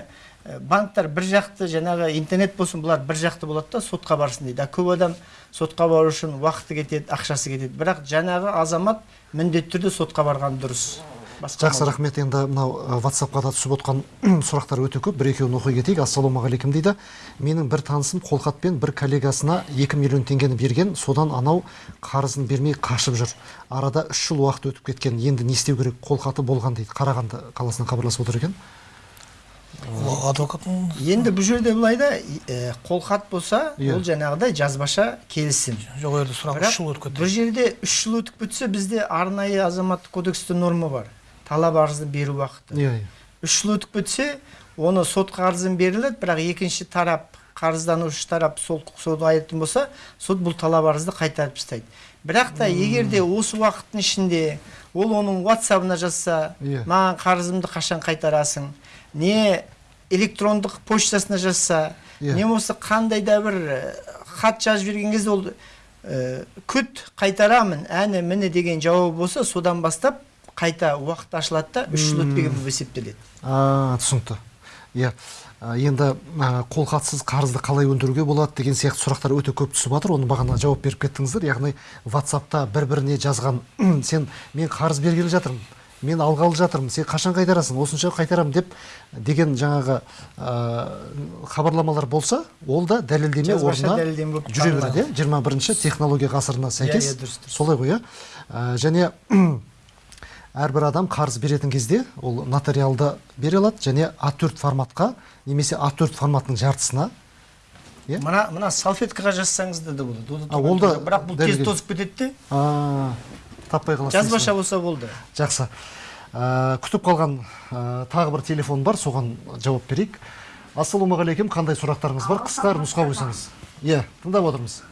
банктар бір жақты жаңағы интернет болсын бұлар бір жақты болады да сотқа барсын дейді. А көп адам сотқа бару үшін уақыты кетеді ақшасы кетеді. Бірақ жаңағы азамат міндетті түрде сотқа барған дұрыс. Жақсы рахмет. Енді мынау ватсапқа да түсіп отқан (clears throat) сұрақтар өте көп. Бір екеуін оқи кетейік. Ассалаумағалейкум дейді. Менің бір танысым қолхатпен бір коллегасына 2 миллион теңгені берген. Содан анау қарызын бермей қашып жүр. Арада үш жыл уақыт өтіп кеткен. Енді не істеу керек? Қолхаты болған дейді. Қарағанды қаласынан хабарласып отыр екен. Адвокаттың енді бұл жерде былай да қолхат болса Иә. ол жаңағыдай жазбаша келісім. Жоқ ол жерде сұрақ үш жыл өтіп бұл кетті жерде үш жыл өтіп кетсе бізде арнайы азаматтық кодексте норма бар. Талап арызды беру уақыты. Иә иә. Үш жыл өтіп кетсе оны сотқа арызын беріледі бірақ екінші тарап қарызданушы тарап сол сот айтатын болса сот бұл талап арызды қайтарып тастайды. Бірақ та егер де осы уақыттың ішінде ол оның ватсабына жазса Иә. маған қарызымды қашан қайтарасың? Не электрондық почтасына жазса Иә. не болмаса қандай да бір э, хат жазып жіберген кезде ол э, күт қайтарамын әне міне деген жауабы болса содан бастап қайта уақыт ашылады да үш жыл өтпеген болып есептеледі. А түсінікті. Иә енді қолхатсыз қарызды қалай өндіруге болады деген сияқты сұрақтар өте көп түсіп жатыр. Оны бағана жауап беріп кеттіңіздер. Яғни ватсапта бір біріне жазған (clears throat) сен мен қарыз бергелі жатырмын мен алғалы жатырмын сен қашан қайтарасың осынша қайтарамын деп деген жаңағы ә, хабарламалар болса ол да дәлелдеме орнына жүре береді иә. жиырма бірінші технология ғасырына сәйкес иә, дұрыс, дұрыс. солай ғой иә. Және (clears throat) әрбір адам қарыз беретін кезде ол нотариалды бере алады және А4 форматқа немесе А4 форматының жартысына Иә? мына мына салфеткаға жазсаңыз да болады Ол. Да А, бірақ бұл тез тозып кетеді де. А, таппай қаласыз жазбаша болса болды. Жақсы. Ә, күтіп қалған ә, тағы бір телефон бар соған жауап берейік. Ассалаумағалейкум қандай сұрақтарыңыз бар? Қысқа нұсқа қойсаңыз. Иә тыңдап отырмыз.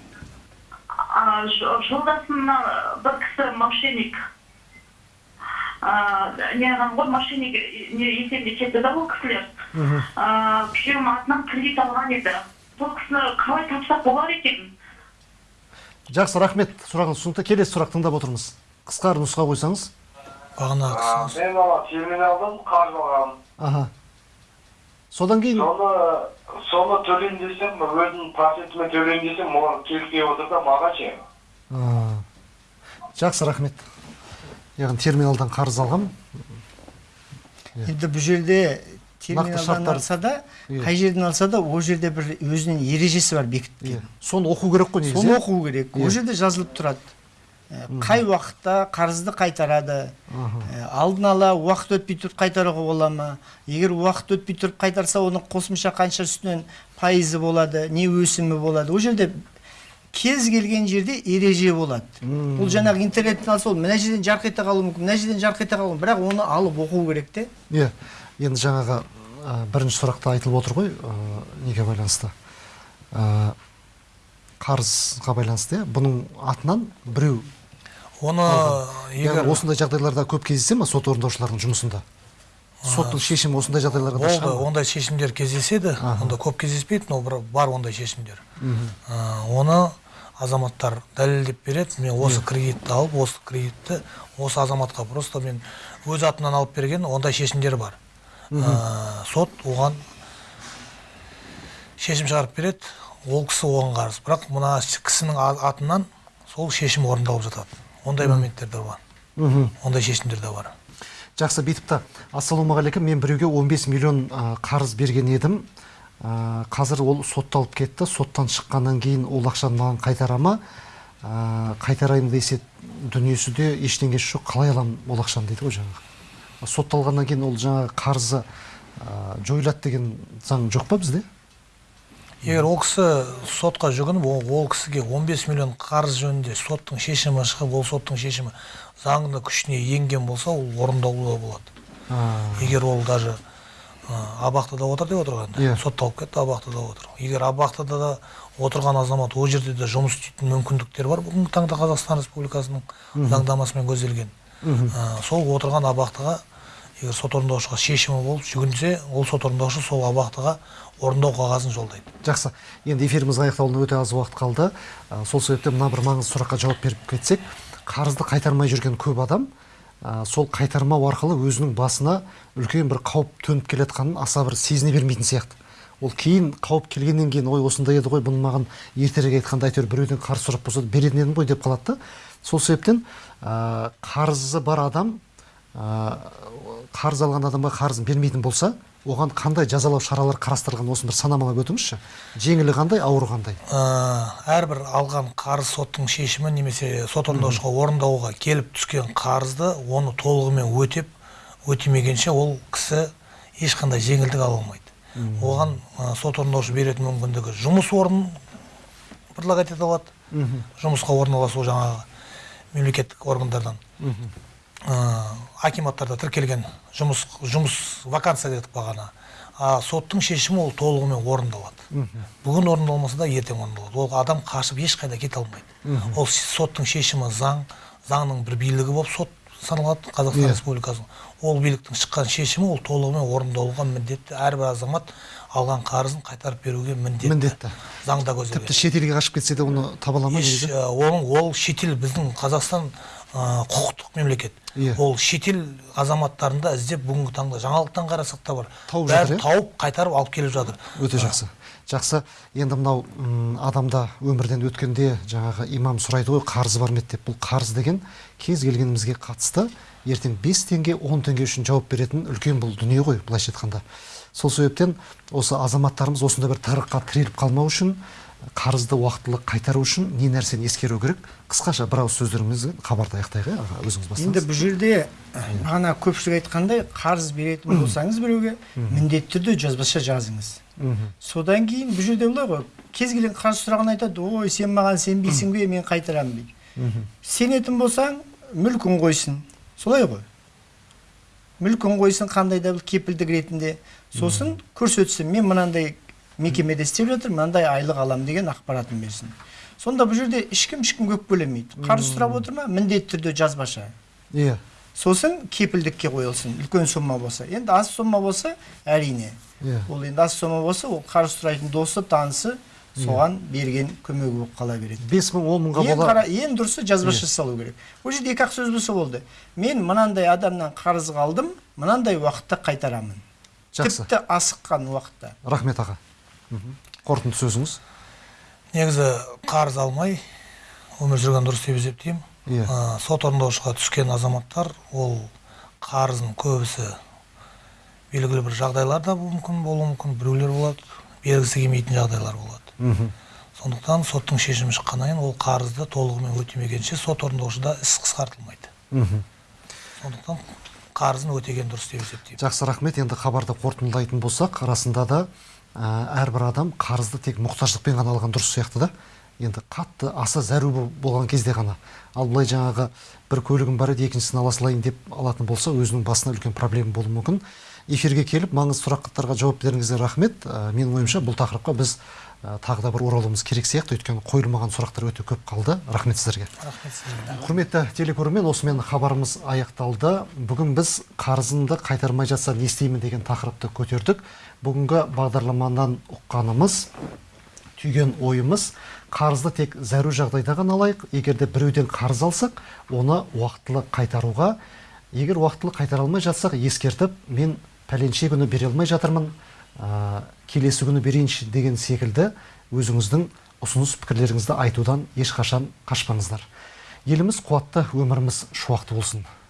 А, ж- жолдасымна бір кісі мошенник. А, не қылған ғой мошенник не есебіне кетті да ол кісілер А, күйеуім атынан кредит алған еді сол кісіні қалай тапсақ болар екен жақсы рахмет. Сұрағыңыз түсінікті келесі сұрақ тыңдап отырмыз. Қысқа нұсқа қойсаңыз. Бағана мен ана терминалдан қарыз алғанмын. Аха. Содан кейін соны соны төлейін десем өзімнің процентімен төлейін десем оған келіспей отыр да маған ше. А, жақсы рахмет. Яғни терминалдан қарыз алғам. Енді бұл жерде терминалдан алса да Иә. қай жерден алса да ол жерде бір өзінің ережесі бар бекіткен. Иә. Соны оқу керек қой негізі соны иә? оқу керек. Иә. ол жерде жазылып тұрады. Қай уақытта қарызды қайтарады? Алдын ала уақыт өтпей тұрып қайтаруға бола ма? Егер уақыт өтпей тұрып қайтарса оның қосымша қанша үстінен пайызы болады не өсімі болады? Ол жерде кез келген жерде ереже болады. Бұл жаңағы интернеттен алса ол мына жерден жарқ ете қалуы мүмкін мына жерден жарқ ете қалуы мүмкін. Бірақ оны алып оқу керек те. Иә енді жаңағы ә, бірінші сұрақта айтылып отыр ғой ә, неге байланысты? Ә, қарызға байланысты иә. Бұның атынан біреу оны егер яғни осындай жағдайларда көп кездесе ма сот орындаушылардың жұмысында? Соттың шешімі осындай жағдайларға да болды ондай шешімдер кездеседі онда көп кездеспейді но бір бар ондай шешімдер. А, оны азаматтар дәлелдеп береді. Мен осы кредитті алып осы кредитті осы азаматқа просто мен өз атымнан алып берген ондай шешімдер бар. А, сот оған шешім шығарып береді. Ол кісі оған қарыз бірақ мына кісінің атынан сол шешім орындалып жатады. Ондай моменттер де бар. Ондай шешімдер де бар. Жақсы бүйтіпті ассалаумағалейкум. Мен біреуге 15 миллион ә, қарыз берген едім. Ә, қазір ол сотталып кетті. Соттан шыққаннан кейін ол ақшаны маған қайтара ма? Ә, қайтарайын десе дүниесі де ештеңесі жоқ қалай аламын ол ақшаны дейді ғой жаңағы. Сотталғаннан кейін ол жаңағы қарызы ә, жойылады деген заң жоқ па бізде? Егер ол кісі сотқа жүгініп ол, кісіге 15 миллион қарыз жөнінде соттың шешімі шығып ол соттың шешімі заңды күшіне енген болса ол орындаулы болады. Егер ол даже абақтыда отыр деп отырған Иә. сотталып кетті абақтыда отыр. Егер абақтыда да отырған азамат ол жерде де жұмыс істейтін мүмкіндіктер бар бүгінгі таңда қазақстан республикасының заңнамасымен көзделген. Ә, сол отырған абақтыға егер сот орындаушыға шешімі болып жүгінсе ол сот орындаушы сол абақтыға орындау қағазын жолдайды. Жақсы. Енді эфиріміз аяқталуына өте аз уақыт қалды. Ә, сол себептен мына бір маңызды сұраққа жауап беріп кетсек қарызды қайтармай жүрген көп адам ә, сол қайтармау арқылы өзінің басына үлкен бір қауіп төніп келе жатқанын аса бір сезіне бермейтін сияқты. Ол кейін қауіп келгеннен кейін ой осындай еді ғой бұны маған ертерек айтқанда әйтеуір біреуден қарыз сұрап болса беретін едім ғой деп қалады да. Сол себептен ә, қарызы бар адам ә, қарыз алған адамға қарызын бермейтін болса оған қандай жазалау шаралар қарастырылған осыны бір санамалап өтіңізші. Жеңілі қандай ауыры қандай? Ә, әрбір алған қарыз соттың шешімі немесе сот орындаушыға орындауға келіп түскен қарызды оны толығымен өтеп өтемегенше ол кісі ешқандай жеңілдік ала алмайды. Оған ә, сот орындаушы беретін мүмкіндігі жұмыс орнын предлагать ете алады. Жұмысқа орналасу жаңағы мемлекеттік органдардан. Акиматтарда тіркелген жұмыс жұмыс вакансия дедік бағана а соттың шешімі ол толығымен орындалады. Бүгін орындалмаса да ертең орындалады. Ол адам қашып ешқайда кете алмайды. Ол соттың шешімі заң заңның бір билігі болып сот саналады қазақстан Иә. республикасының. Ол биліктің шыққан шешімі ол толығымен орындалуға міндетті. Әрбір азамат алған қарызын қайтарып беруге міндетті. Міндетті. заңда көзделген. Тіпті шетелге қашып кетсе де оны таба ала ма ол шетел біздің қазақстан ә, құқықтық мемлекет. Иә. ол шетел азаматтарын да іздеп бүгінгі таңда жаңалықтан қарасақ та бар. Тауып бәрі жатыр, иә? тауып қайтарып алып келіп жатыр. Өте жақсы. Жақсы. Енді мынау адамда өмірден өткенде жаңағы имам сұрайды ғой қарызы бар ма еді деп. Бұл қарыз деген кез келгенімізге қатысты ертең 5 теңге 10 теңге үшін жауап беретін үлкен бұл дүние ғой былайша айтқанда. Сол себептен осы азаматтарымыз осындай бір тығырыққа тіреліп қалмау үшін қарызды уақытылы қайтару үшін не нәрсені ескеру керек? Қысқаша бір ауыз сөздеріңізбен хабарды аяқтайық иә? Аға өзіңіз енді бастаңыз бұл жерде бағана көпшілік айтқандай қарыз беретін болсаңыз біреуге міндетті түрде жазбаша жазыңыз. Содан кейін бұл жерде былай ғой кез келген қарыз сұрағын айтады ой сен маған сенбейсің бе мен қайтарамын дейді. Сенетін болсаң мүлкін қойсын. Солай ғой. Мүлкін қойсын қандай да бір кепілдік ретінде. Сосын көрсетсін. Мен мынандай мекемеде істеп жатырмын мынандай айлық аламын деген ақпаратын берсін. Сонда бұл жерде ешкім ешкімге өкпелемейді қарыз сұрап отыр ма? Міндетті түрде жазбаша. Иә. Сосын кепілдікке қойылсын. Үлкен сомма болса. Енді аз сомма болса әрине. Иә. Ол енді аз сомма болса ол қарыз сұрайтын досы танысы соған берген көмегі болып қала береді. Бес мың он мыңға бола қара, ең дұрысы жазбаша салу керек. Ол жерде екі ақ сөз болса болды. Мен мынандай адамнан қарыз қалдым мынандай уақытта қайтарамын жақсы. Тіпті асыққан уақытта. Рахмет аға. Қорытынды сөзіңіз негізі қарыз алмай өмір жүрген дұрыс деп есептеймін Иә. Сот орындаушыға түскен азаматтар ол қарызын көбісі белгілі бір жағдайлар да мүмкін болуы мүмкін біреулер болады бергісі келмейтін жағдайлар болады мхм. сондықтан соттың шешімі шыққаннан кейін ол қарызды толығымен өтемегенше сот орындаушыда іс қысқартылмайды мхм. сондықтан қарызын өтеген дұрыс деп есептеймін жақсы рахмет енді хабарды қорытындылайтын болсақ расында да әрбір адам қарызды тек мұқтаждықпен ғана алған дұрыс сияқты да. Енді қатты аса зәру бол- болған кезде ғана. Ал былай жаңағы бір көлігім бар еді екіншісін ала салайын деп алатын болса өзінің басына үлкен проблема болуы мүмкін. Эфирге келіп маңызды сұрақтарға жауап беріңіздер рахмет. Ә, менің ойымша бұл тақырыпқа біз ә, тағы да бір оралуымыз керек сияқты. Өйткені қойылмаған сұрақтар өте көп қалды. Рахмет сіздерге. Рахмет құрметті телекөрермен осымен хабарымыз аяқталды. Бүгін біз қарызымды қайтармай жатса не істеймін деген тақырыпты көтердік. Бүгінгі бағдарламадан ұққанымыз түйген ойымыз қарызды тек зәру жағдайда ғана алайық. Егер де біреуден қарыз алсақ оны уақытылы қайтаруға егер уақытылы қайтара алмай жатсақ ескертіп мен пәленше күні бере алмай жатырмын. Ә, келесі күні берейінші деген секілді өзіңіздің ұсыныс пікірлеріңізді айтудан ешқашан қашпаңыздар. Еліміз қуатты өміріміз шуақты болсын.